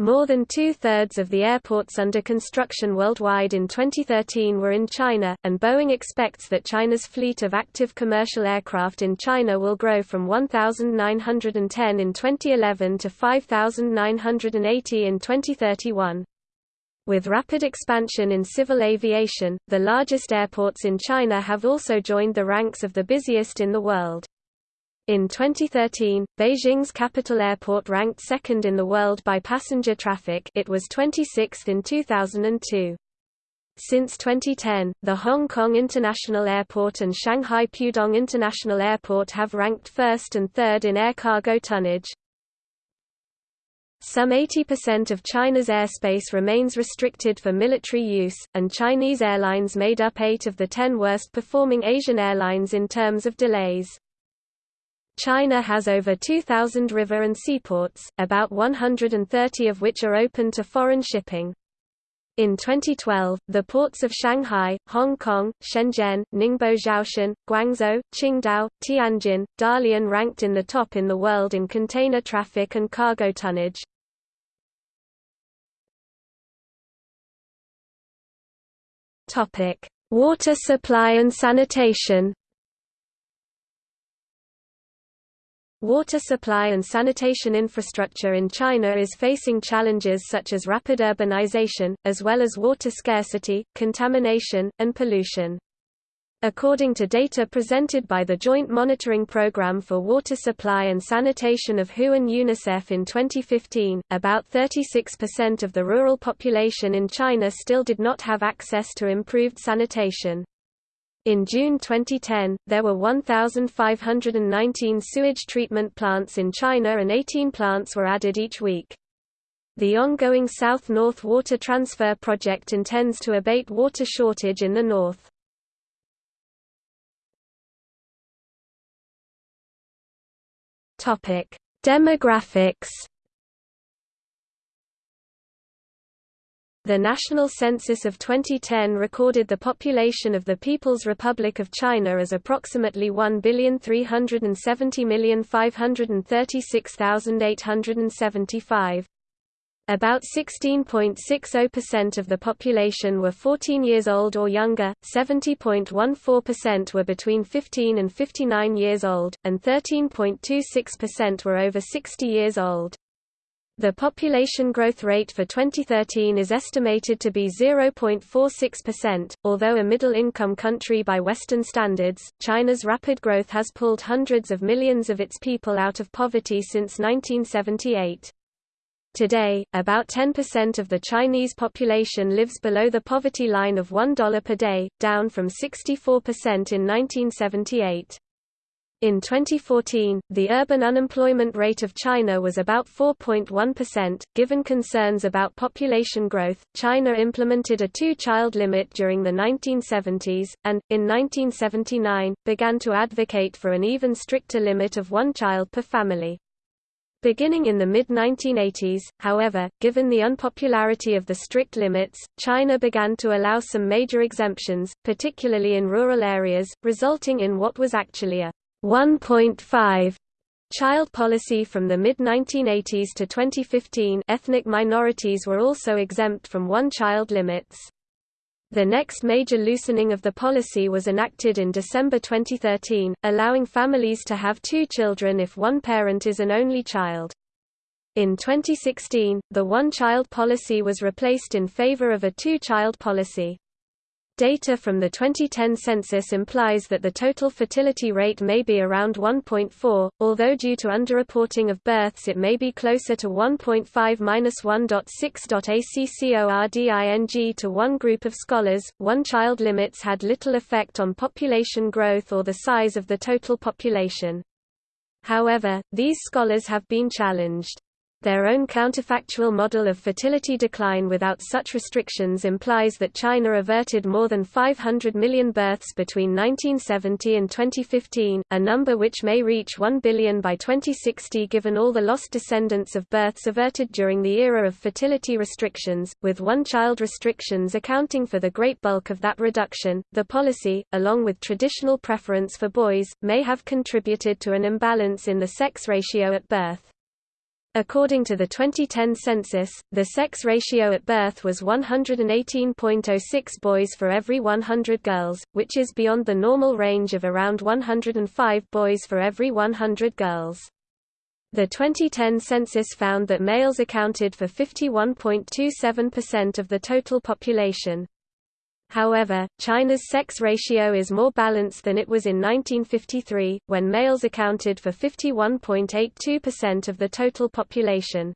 More than two-thirds of the airports under construction worldwide in 2013 were in China, and Boeing expects that China's fleet of active commercial aircraft in China will grow from 1,910 in 2011 to 5,980 in 2031. With rapid expansion in civil aviation, the largest airports in China have also joined the ranks of the busiest in the world. In 2013, Beijing's capital airport ranked second in the world by passenger traffic it was 26th in 2002. Since 2010, the Hong Kong International Airport and Shanghai Pudong International Airport have ranked first and third in air cargo tonnage. Some 80% of China's airspace remains restricted for military use, and Chinese airlines made up 8 of the 10 worst performing Asian airlines in terms of delays. China has over 2,000 river and seaports, about 130 of which are open to foreign shipping. In 2012, the ports of Shanghai, Hong Kong, Shenzhen, Ningbo Zhoushan, Guangzhou, Qingdao, Tianjin, Dalian ranked in the top in the world in container traffic and cargo tonnage. Water supply and sanitation Water supply and sanitation infrastructure in China is facing challenges such as rapid urbanization, as well as water scarcity, contamination, and pollution. According to data presented by the Joint Monitoring Programme for Water Supply and Sanitation of WHO and UNICEF in 2015, about 36% of the rural population in China still did not have access to improved sanitation. In June 2010, there were 1,519 sewage treatment plants in China and 18 plants were added each week. The ongoing South-North Water Transfer Project intends to abate water shortage in the north. Demographics The National Census of 2010 recorded the population of the People's Republic of China as approximately 1,370,536,875. About 16.60% of the population were 14 years old or younger, 70.14% were between 15 and 59 years old, and 13.26% were over 60 years old. The population growth rate for 2013 is estimated to be 0.46%. Although a middle income country by Western standards, China's rapid growth has pulled hundreds of millions of its people out of poverty since 1978. Today, about 10% of the Chinese population lives below the poverty line of $1 per day, down from 64% in 1978. In 2014, the urban unemployment rate of China was about 4.1%. Given concerns about population growth, China implemented a two child limit during the 1970s, and, in 1979, began to advocate for an even stricter limit of one child per family. Beginning in the mid-1980s, however, given the unpopularity of the strict limits, China began to allow some major exemptions, particularly in rural areas, resulting in what was actually a 1.5 child policy from the mid-1980s to 2015 ethnic minorities were also exempt from one-child limits. The next major loosening of the policy was enacted in December 2013, allowing families to have two children if one parent is an only child. In 2016, the one-child policy was replaced in favor of a two-child policy. Data from the 2010 census implies that the total fertility rate may be around 1.4, although due to underreporting of births it may be closer to 1.5-1.6. to one group of scholars, one-child limits had little effect on population growth or the size of the total population. However, these scholars have been challenged. Their own counterfactual model of fertility decline without such restrictions implies that China averted more than 500 million births between 1970 and 2015, a number which may reach 1 billion by 2060 given all the lost descendants of births averted during the era of fertility restrictions, with one-child restrictions accounting for the great bulk of that reduction. The policy, along with traditional preference for boys, may have contributed to an imbalance in the sex ratio at birth. According to the 2010 census, the sex ratio at birth was 118.06 boys for every 100 girls, which is beyond the normal range of around 105 boys for every 100 girls. The 2010 census found that males accounted for 51.27% of the total population. However, China's sex ratio is more balanced than it was in 1953, when males accounted for 51.82% of the total population.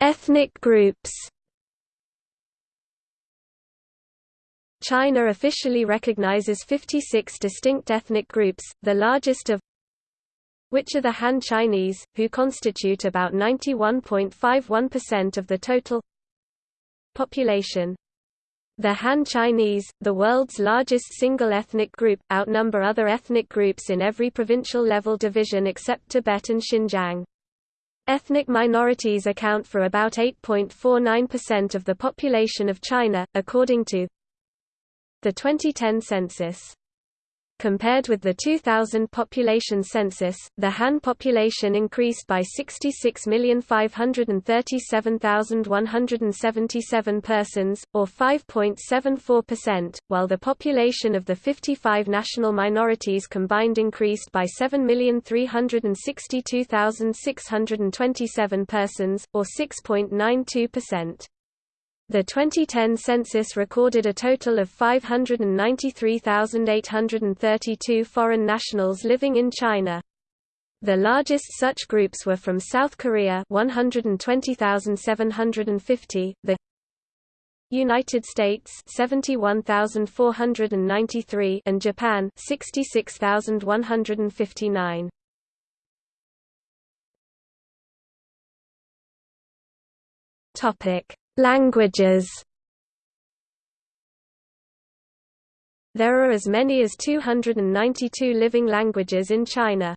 Ethnic groups. China officially recognizes 56 distinct ethnic groups, the largest of which are the Han Chinese, who constitute about 91.51% of the total population. The Han Chinese, the world's largest single ethnic group, outnumber other ethnic groups in every provincial level division except Tibet and Xinjiang. Ethnic minorities account for about 8.49% of the population of China, according to the 2010 census. Compared with the 2000 population census, the Han population increased by 66,537,177 persons, or 5.74%, while the population of the 55 national minorities combined increased by 7,362,627 persons, or 6.92%. The 2010 census recorded a total of 593,832 foreign nationals living in China. The largest such groups were from South Korea 120,750, the United States 71,493 and Japan 66,159. Topic: Languages There are as many as 292 living languages in China.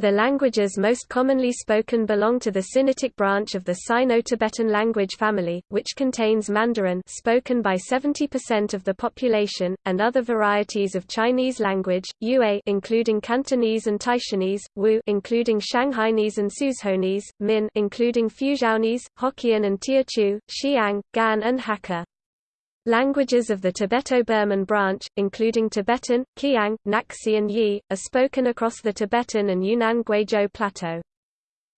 The languages most commonly spoken belong to the Sinitic branch of the Sino-Tibetan language family, which contains Mandarin spoken by 70% of the population, and other varieties of Chinese language, Yue including Cantonese and Taishanese, Wu including Shanghainese and Suzhounese, Min including Fuzhounese, Hokkien and Teochew, Xiang, Gan and Hakka. Languages of the Tibeto-Burman branch, including Tibetan, Qiang, Naxi and Yi, are spoken across the Tibetan and Yunnan Guizhou Plateau.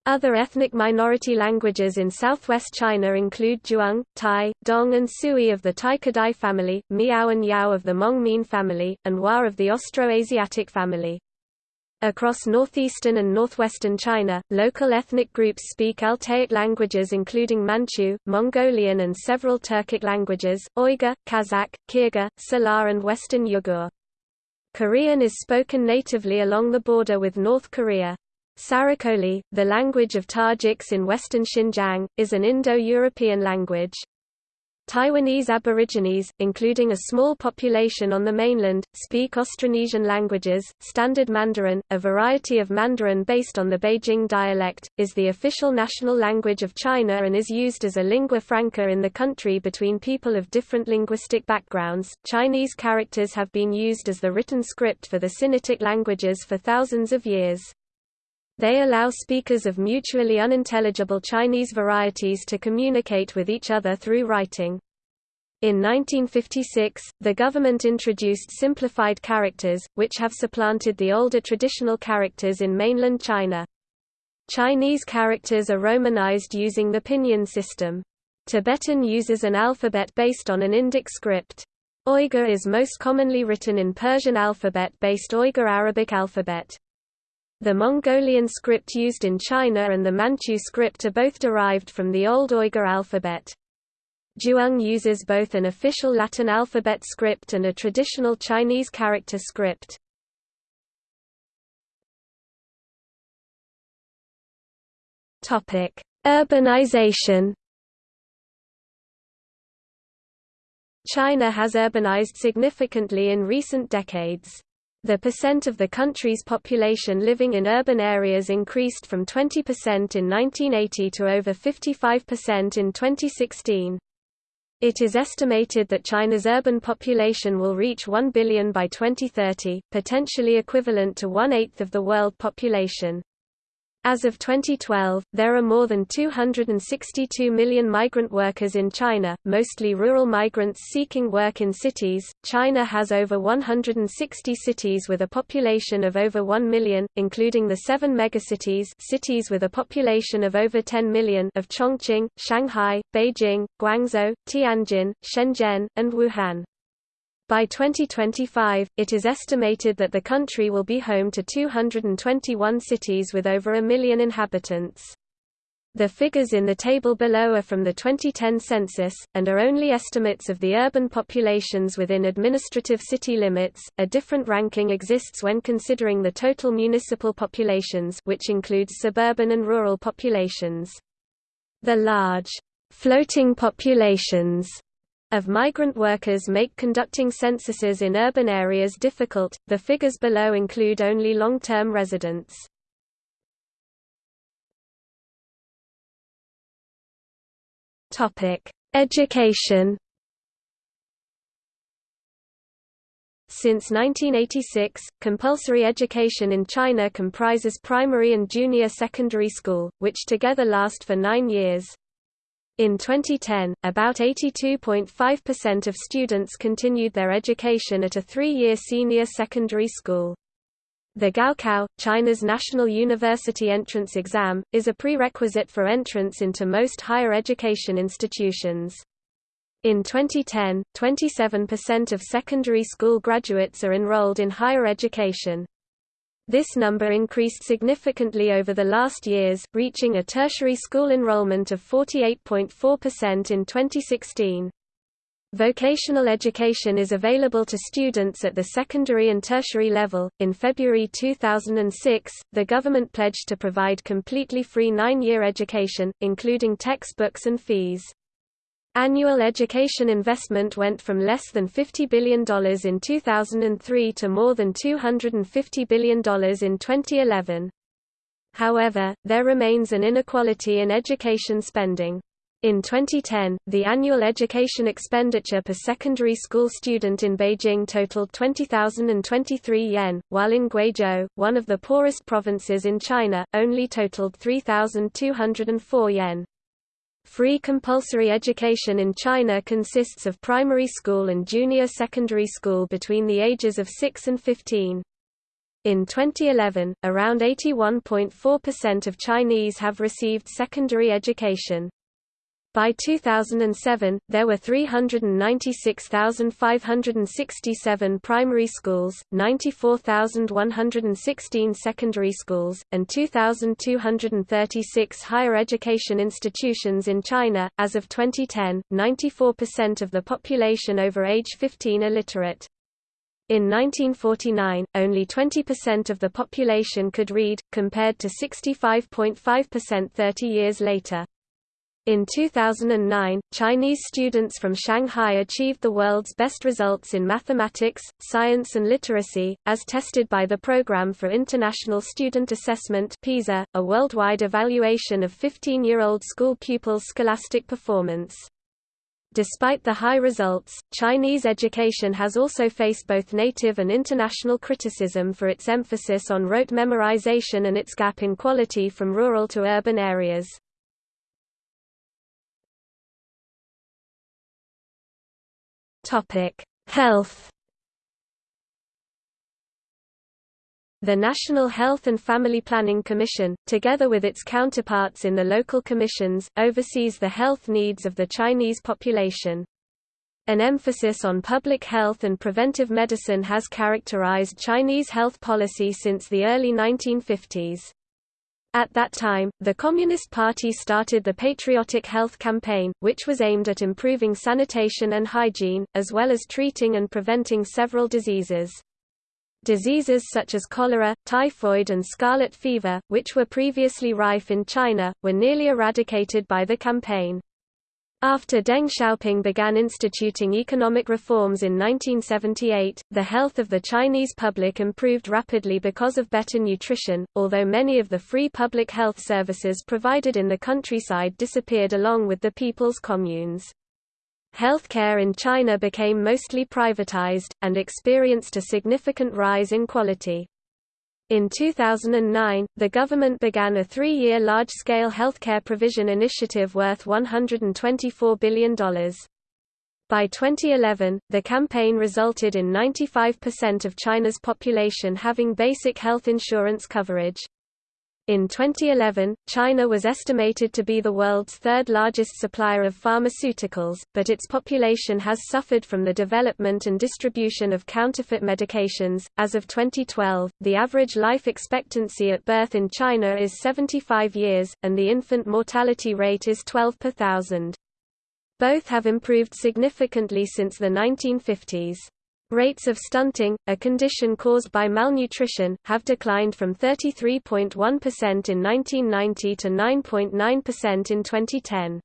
Other ethnic minority languages in southwest China include Zhuang, Tai, Dong and Sui of the Tai-Kadai family, Miao and Yao of the Hmong-Mien family, and Wa of the Austroasiatic family. Across northeastern and northwestern China, local ethnic groups speak Altaic languages including Manchu, Mongolian and several Turkic languages, Uyghur, Kazakh, Kyrgyz, Salar and Western Yugur. Korean is spoken natively along the border with North Korea. Saraikoli, the language of Tajiks in western Xinjiang, is an Indo-European language. Taiwanese Aborigines, including a small population on the mainland, speak Austronesian languages. Standard Mandarin, a variety of Mandarin based on the Beijing dialect, is the official national language of China and is used as a lingua franca in the country between people of different linguistic backgrounds. Chinese characters have been used as the written script for the Sinitic languages for thousands of years. They allow speakers of mutually unintelligible Chinese varieties to communicate with each other through writing. In 1956, the government introduced simplified characters, which have supplanted the older traditional characters in mainland China. Chinese characters are romanized using the pinyin system. Tibetan uses an alphabet based on an Indic script. Uyghur is most commonly written in Persian alphabet-based Uyghur Arabic alphabet. The Mongolian script used in China and the Manchu script are both derived from the Old Uyghur alphabet. Zhuang uses both an official Latin alphabet script and a traditional Chinese character script. Urbanization China has urbanized significantly in recent decades. The percent of the country's population living in urban areas increased from 20% in 1980 to over 55% in 2016. It is estimated that China's urban population will reach 1 billion by 2030, potentially equivalent to one-eighth of the world population. As of 2012, there are more than 262 million migrant workers in China, mostly rural migrants seeking work in cities. China has over 160 cities with a population of over 1 million, including the seven megacities cities with a population of over 10 million of Chongqing, Shanghai, Beijing, Guangzhou, Tianjin, Shenzhen, and Wuhan. By 2025, it is estimated that the country will be home to 221 cities with over a million inhabitants. The figures in the table below are from the 2010 census, and are only estimates of the urban populations within administrative city limits. A different ranking exists when considering the total municipal populations, which includes suburban and rural populations. The large floating populations of migrant workers make conducting censuses in urban areas difficult. The figures below include only long-term residents. Topic: Education. Since 1986, compulsory education in China comprises primary and junior secondary school, which together last for nine years. In 2010, about 82.5% of students continued their education at a three-year senior secondary school. The Gaokao, China's national university entrance exam, is a prerequisite for entrance into most higher education institutions. In 2010, 27% of secondary school graduates are enrolled in higher education. This number increased significantly over the last years, reaching a tertiary school enrollment of 48.4% in 2016. Vocational education is available to students at the secondary and tertiary level. In February 2006, the government pledged to provide completely free nine year education, including textbooks and fees. Annual education investment went from less than $50 billion in 2003 to more than $250 billion in 2011. However, there remains an inequality in education spending. In 2010, the annual education expenditure per secondary school student in Beijing totaled 20,023 yuan, while in Guizhou, one of the poorest provinces in China, only totaled 3,204 yuan. Free compulsory education in China consists of primary school and junior secondary school between the ages of 6 and 15. In 2011, around 81.4% of Chinese have received secondary education. By 2007, there were 396,567 primary schools, 94,116 secondary schools, and 2,236 higher education institutions in China. As of 2010, 94% of the population over age 15 are literate. In 1949, only 20% of the population could read, compared to 65.5% 30 years later. In 2009, Chinese students from Shanghai achieved the world's best results in mathematics, science and literacy, as tested by the Programme for International Student Assessment PISA, a worldwide evaluation of 15-year-old school pupils' scholastic performance. Despite the high results, Chinese education has also faced both native and international criticism for its emphasis on rote memorization and its gap in quality from rural to urban areas. Topic: Health. The National Health and Family Planning Commission, together with its counterparts in the local commissions, oversees the health needs of the Chinese population. An emphasis on public health and preventive medicine has characterized Chinese health policy since the early 1950s. At that time, the Communist Party started the Patriotic Health Campaign, which was aimed at improving sanitation and hygiene, as well as treating and preventing several diseases. Diseases such as cholera, typhoid and scarlet fever, which were previously rife in China, were nearly eradicated by the campaign. After Deng Xiaoping began instituting economic reforms in 1978, the health of the Chinese public improved rapidly because of better nutrition, although many of the free public health services provided in the countryside disappeared along with the people's communes. Healthcare in China became mostly privatized, and experienced a significant rise in quality. In 2009, the government began a three-year large-scale healthcare provision initiative worth $124 billion. By 2011, the campaign resulted in 95% of China's population having basic health insurance coverage. In 2011, China was estimated to be the world's third largest supplier of pharmaceuticals, but its population has suffered from the development and distribution of counterfeit medications. As of 2012, the average life expectancy at birth in China is 75 years, and the infant mortality rate is 12 per thousand. Both have improved significantly since the 1950s. Rates of stunting, a condition caused by malnutrition, have declined from 33.1% in 1990 to 9.9% in 2010.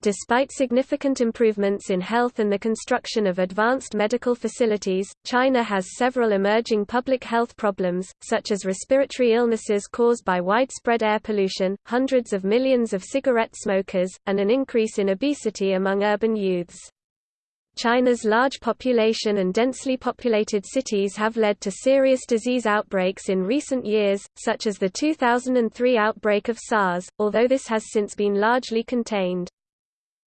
Despite significant improvements in health and the construction of advanced medical facilities, China has several emerging public health problems, such as respiratory illnesses caused by widespread air pollution, hundreds of millions of cigarette smokers, and an increase in obesity among urban youths. China's large population and densely populated cities have led to serious disease outbreaks in recent years, such as the 2003 outbreak of SARS, although this has since been largely contained.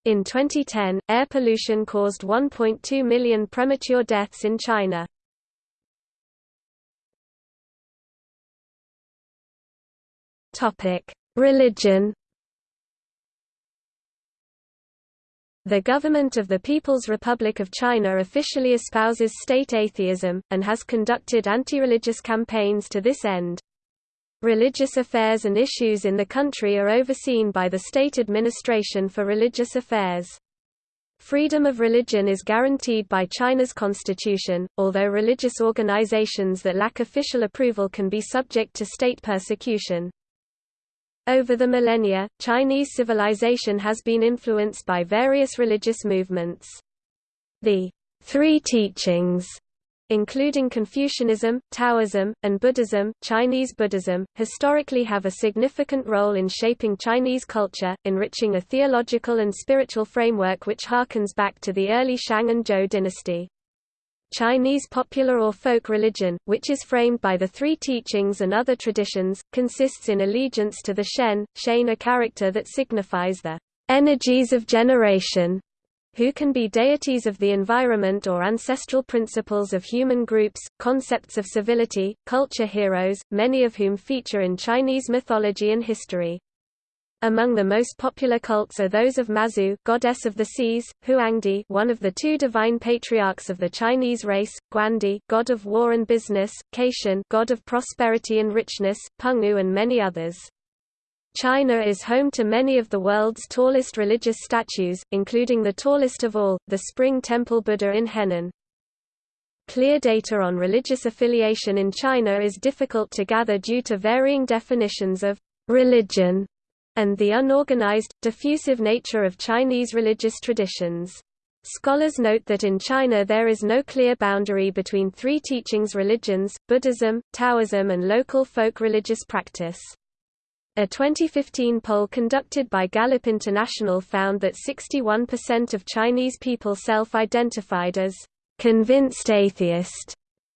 In 2010, air pollution caused 1.2 million premature deaths in China. Religion The government of the People's Republic of China officially espouses state atheism, and has conducted anti-religious campaigns to this end. Religious affairs and issues in the country are overseen by the State Administration for Religious Affairs. Freedom of religion is guaranteed by China's constitution, although religious organizations that lack official approval can be subject to state persecution. Over the millennia, Chinese civilization has been influenced by various religious movements. The Three Teachings including Confucianism, Taoism, and Buddhism, Chinese Buddhism, historically have a significant role in shaping Chinese culture, enriching a theological and spiritual framework which harkens back to the early Shang and Zhou dynasty. Chinese popular or folk religion, which is framed by the three teachings and other traditions, consists in allegiance to the Shen, Shane a character that signifies the energies of generation, who can be deities of the environment or ancestral principles of human groups, concepts of civility, culture heroes, many of whom feature in Chinese mythology and history. Among the most popular cults are those of Mazu, goddess of the seas, Huangdi, one of the two divine patriarchs of the Chinese race, Guandi, god of war and business, Caishen, god of prosperity and richness, Pangu and many others. China is home to many of the world's tallest religious statues, including the tallest of all, the Spring Temple Buddha in Henan. Clear data on religious affiliation in China is difficult to gather due to varying definitions of religion and the unorganized, diffusive nature of Chinese religious traditions. Scholars note that in China there is no clear boundary between three teachings religions, Buddhism, Taoism and local folk religious practice. A 2015 poll conducted by Gallup International found that 61% of Chinese people self-identified as convinced atheist,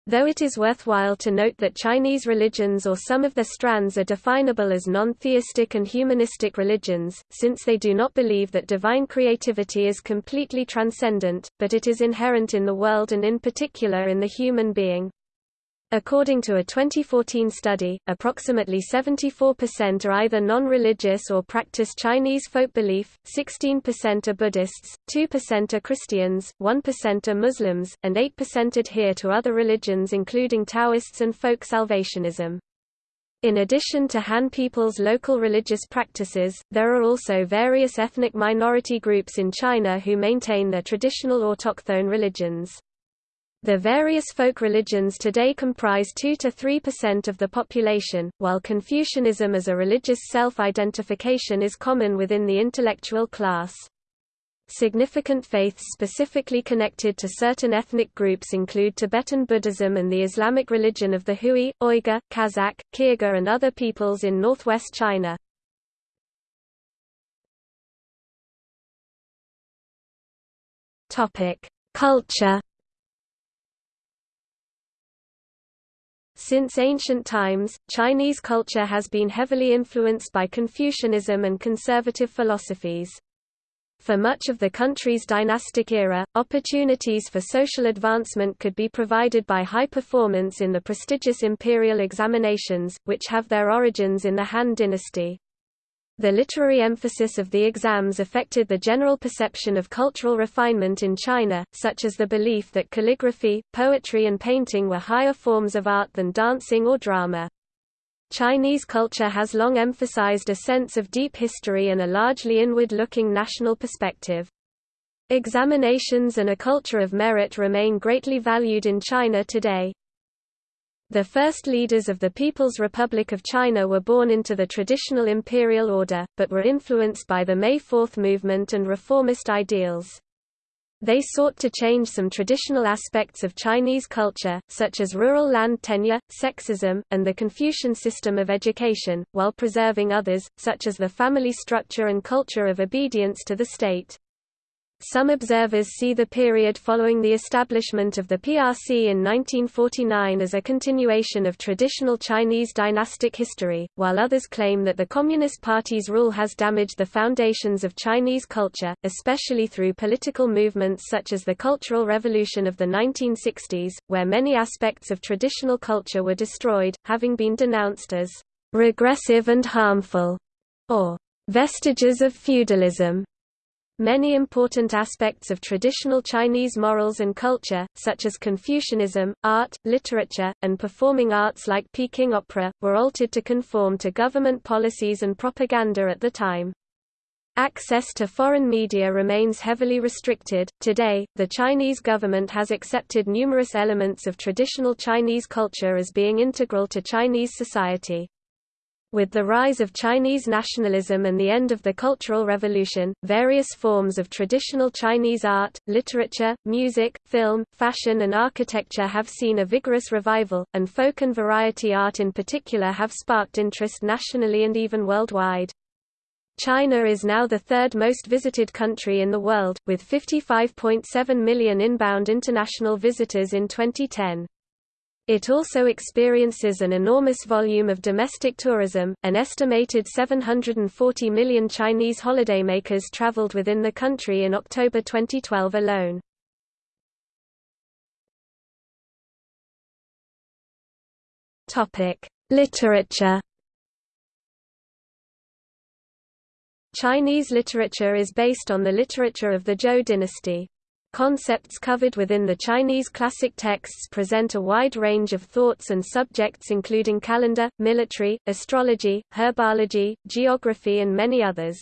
though it is worthwhile to note that Chinese religions or some of their strands are definable as non-theistic and humanistic religions, since they do not believe that divine creativity is completely transcendent, but it is inherent in the world and in particular in the human being. According to a 2014 study, approximately 74% are either non-religious or practice Chinese folk belief, 16% are Buddhists, 2% are Christians, 1% are Muslims, and 8% adhere to other religions including Taoists and folk salvationism. In addition to Han people's local religious practices, there are also various ethnic minority groups in China who maintain their traditional autochthone religions. The various folk religions today comprise 2 to 3% of the population, while Confucianism as a religious self-identification is common within the intellectual class. Significant faiths specifically connected to certain ethnic groups include Tibetan Buddhism and the Islamic religion of the Hui, Uyghur, Kazakh, Kyrgyz and other peoples in northwest China. Culture Since ancient times, Chinese culture has been heavily influenced by Confucianism and conservative philosophies. For much of the country's dynastic era, opportunities for social advancement could be provided by high performance in the prestigious imperial examinations, which have their origins in the Han dynasty. The literary emphasis of the exams affected the general perception of cultural refinement in China, such as the belief that calligraphy, poetry and painting were higher forms of art than dancing or drama. Chinese culture has long emphasized a sense of deep history and a largely inward-looking national perspective. Examinations and a culture of merit remain greatly valued in China today. The first leaders of the People's Republic of China were born into the traditional imperial order, but were influenced by the May Fourth movement and reformist ideals. They sought to change some traditional aspects of Chinese culture, such as rural land tenure, sexism, and the Confucian system of education, while preserving others, such as the family structure and culture of obedience to the state. Some observers see the period following the establishment of the PRC in 1949 as a continuation of traditional Chinese dynastic history, while others claim that the Communist Party's rule has damaged the foundations of Chinese culture, especially through political movements such as the Cultural Revolution of the 1960s, where many aspects of traditional culture were destroyed, having been denounced as regressive and harmful, or vestiges of feudalism. Many important aspects of traditional Chinese morals and culture, such as Confucianism, art, literature, and performing arts like Peking opera, were altered to conform to government policies and propaganda at the time. Access to foreign media remains heavily restricted. Today, the Chinese government has accepted numerous elements of traditional Chinese culture as being integral to Chinese society. With the rise of Chinese nationalism and the end of the Cultural Revolution, various forms of traditional Chinese art, literature, music, film, fashion and architecture have seen a vigorous revival, and folk and variety art in particular have sparked interest nationally and even worldwide. China is now the third most visited country in the world, with 55.7 million inbound international visitors in 2010. It also experiences an enormous volume of domestic tourism. An estimated 740 million Chinese holidaymakers traveled within the country in October 2012 alone. Topic: Literature. Chinese literature is based on the literature of the Zhou dynasty. Concepts covered within the Chinese classic texts present a wide range of thoughts and subjects including calendar, military, astrology, herbology, geography and many others.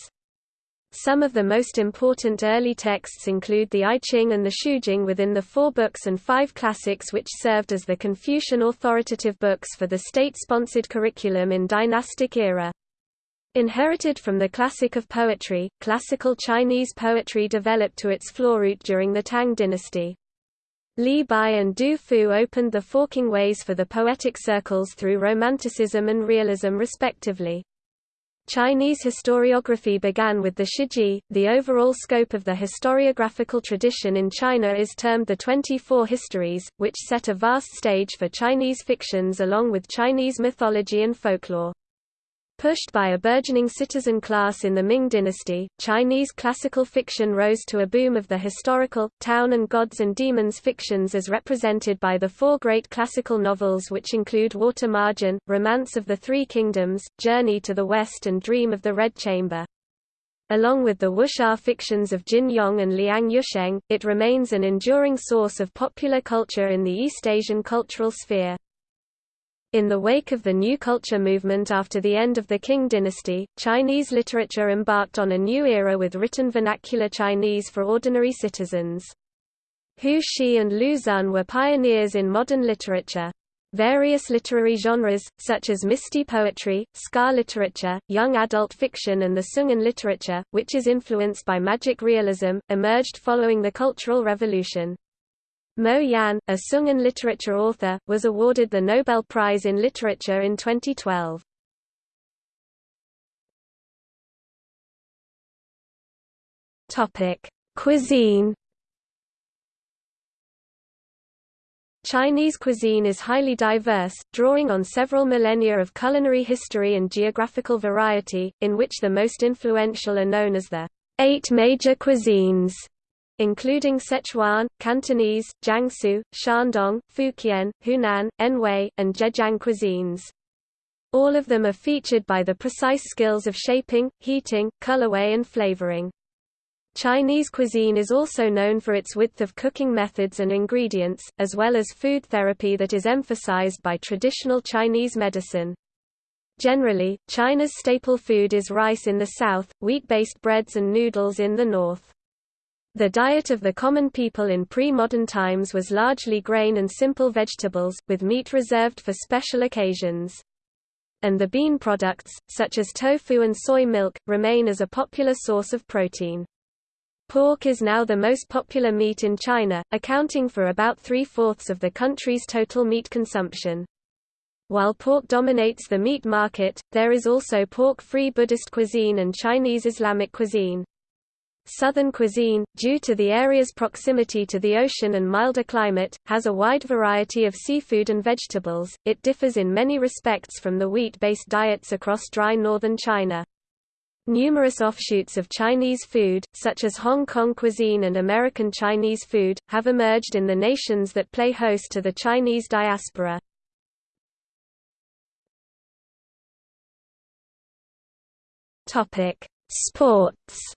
Some of the most important early texts include the I Ching and the Shujing within the four books and five classics which served as the Confucian authoritative books for the state-sponsored curriculum in dynastic era. Inherited from the classic of poetry, classical Chinese poetry developed to its floruit during the Tang dynasty. Li Bai and Du Fu opened the forking ways for the poetic circles through Romanticism and Realism respectively. Chinese historiography began with the Shiji. The overall scope of the historiographical tradition in China is termed the 24 Histories, which set a vast stage for Chinese fictions along with Chinese mythology and folklore. Pushed by a burgeoning citizen class in the Ming dynasty, Chinese classical fiction rose to a boom of the historical, town and gods and demons fictions as represented by the four great classical novels which include Water Margin, Romance of the Three Kingdoms, Journey to the West and Dream of the Red Chamber. Along with the wuxia fictions of Jin Yong and Liang Yusheng, it remains an enduring source of popular culture in the East Asian cultural sphere. In the wake of the New Culture movement after the end of the Qing dynasty, Chinese literature embarked on a new era with written vernacular Chinese for ordinary citizens. Hu Shi and Lu Xun were pioneers in modern literature. Various literary genres, such as misty poetry, scar literature, young adult fiction and the Xungen literature, which is influenced by magic realism, emerged following the Cultural Revolution. Mo Yan, a Xungen literature author, was awarded the Nobel Prize in Literature in 2012. Topic: Cuisine. Chinese cuisine is highly diverse, drawing on several millennia of culinary history and geographical variety, in which the most influential are known as the eight major cuisines including Sichuan, Cantonese, Jiangsu, Shandong, Fujian, Hunan, Anhui, and Zhejiang cuisines. All of them are featured by the precise skills of shaping, heating, colorway and flavoring. Chinese cuisine is also known for its width of cooking methods and ingredients, as well as food therapy that is emphasized by traditional Chinese medicine. Generally, China's staple food is rice in the south, wheat-based breads and noodles in the north. The diet of the common people in pre-modern times was largely grain and simple vegetables, with meat reserved for special occasions. And the bean products, such as tofu and soy milk, remain as a popular source of protein. Pork is now the most popular meat in China, accounting for about three-fourths of the country's total meat consumption. While pork dominates the meat market, there is also pork-free Buddhist cuisine and Chinese Islamic cuisine. Southern cuisine, due to the area's proximity to the ocean and milder climate, has a wide variety of seafood and vegetables. It differs in many respects from the wheat-based diets across dry northern China. Numerous offshoots of Chinese food, such as Hong Kong cuisine and American Chinese food, have emerged in the nations that play host to the Chinese diaspora. Sports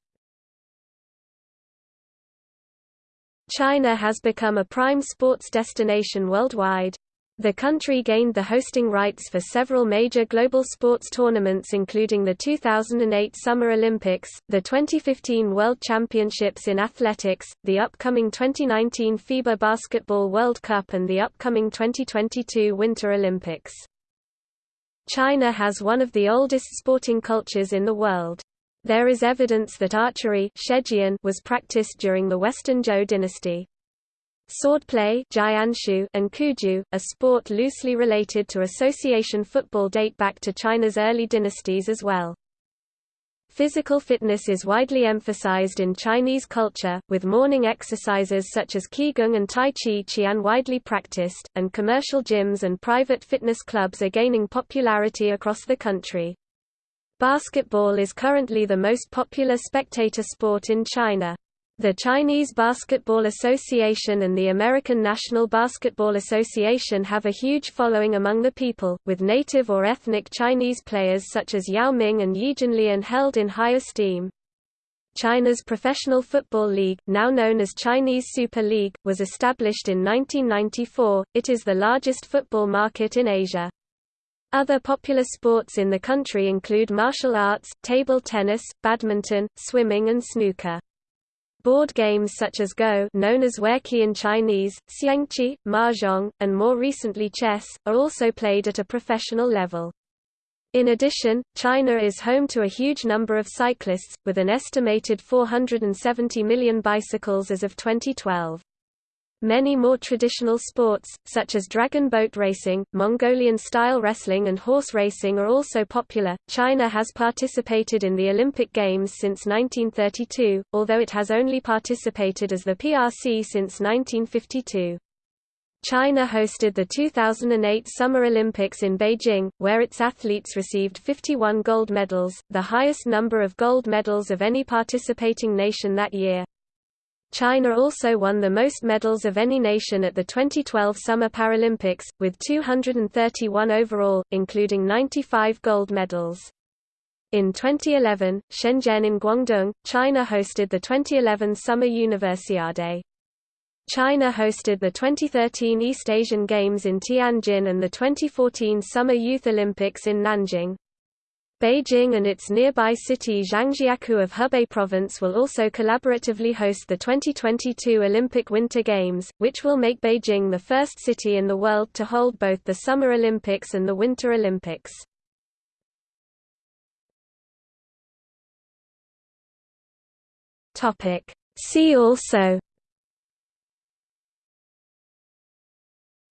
China has become a prime sports destination worldwide. The country gained the hosting rights for several major global sports tournaments including the 2008 Summer Olympics, the 2015 World Championships in Athletics, the upcoming 2019 FIBA Basketball World Cup and the upcoming 2022 Winter Olympics. China has one of the oldest sporting cultures in the world. There is evidence that archery was practiced during the Western Zhou dynasty. Swordplay and Cuju, a sport loosely related to association football date back to China's early dynasties as well. Physical fitness is widely emphasized in Chinese culture, with morning exercises such as Qigong and Tai Chi Chuan widely practiced, and commercial gyms and private fitness clubs are gaining popularity across the country. Basketball is currently the most popular spectator sport in China. The Chinese Basketball Association and the American National Basketball Association have a huge following among the people, with native or ethnic Chinese players such as Yao Ming and Yi Jianlian held in high esteem. China's Professional Football League, now known as Chinese Super League, was established in 1994. It is the largest football market in Asia. Other popular sports in the country include martial arts, table tennis, badminton, swimming and snooker. Board games such as Go known as Weiqi in Chinese, Xiangqi, Mahjong, and more recently chess, are also played at a professional level. In addition, China is home to a huge number of cyclists, with an estimated 470 million bicycles as of 2012. Many more traditional sports, such as dragon boat racing, Mongolian style wrestling, and horse racing, are also popular. China has participated in the Olympic Games since 1932, although it has only participated as the PRC since 1952. China hosted the 2008 Summer Olympics in Beijing, where its athletes received 51 gold medals, the highest number of gold medals of any participating nation that year. China also won the most medals of any nation at the 2012 Summer Paralympics, with 231 overall, including 95 gold medals. In 2011, Shenzhen in Guangdong, China hosted the 2011 Summer Universiade. China hosted the 2013 East Asian Games in Tianjin and the 2014 Summer Youth Olympics in Nanjing. Beijing and its nearby city Zhangjiakou of Hebei Province will also collaboratively host the 2022 Olympic Winter Games, which will make Beijing the first city in the world to hold both the Summer Olympics and the Winter Olympics. See also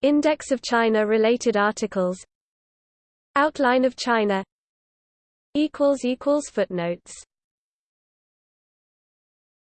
Index of China-related articles Outline of China Footnotes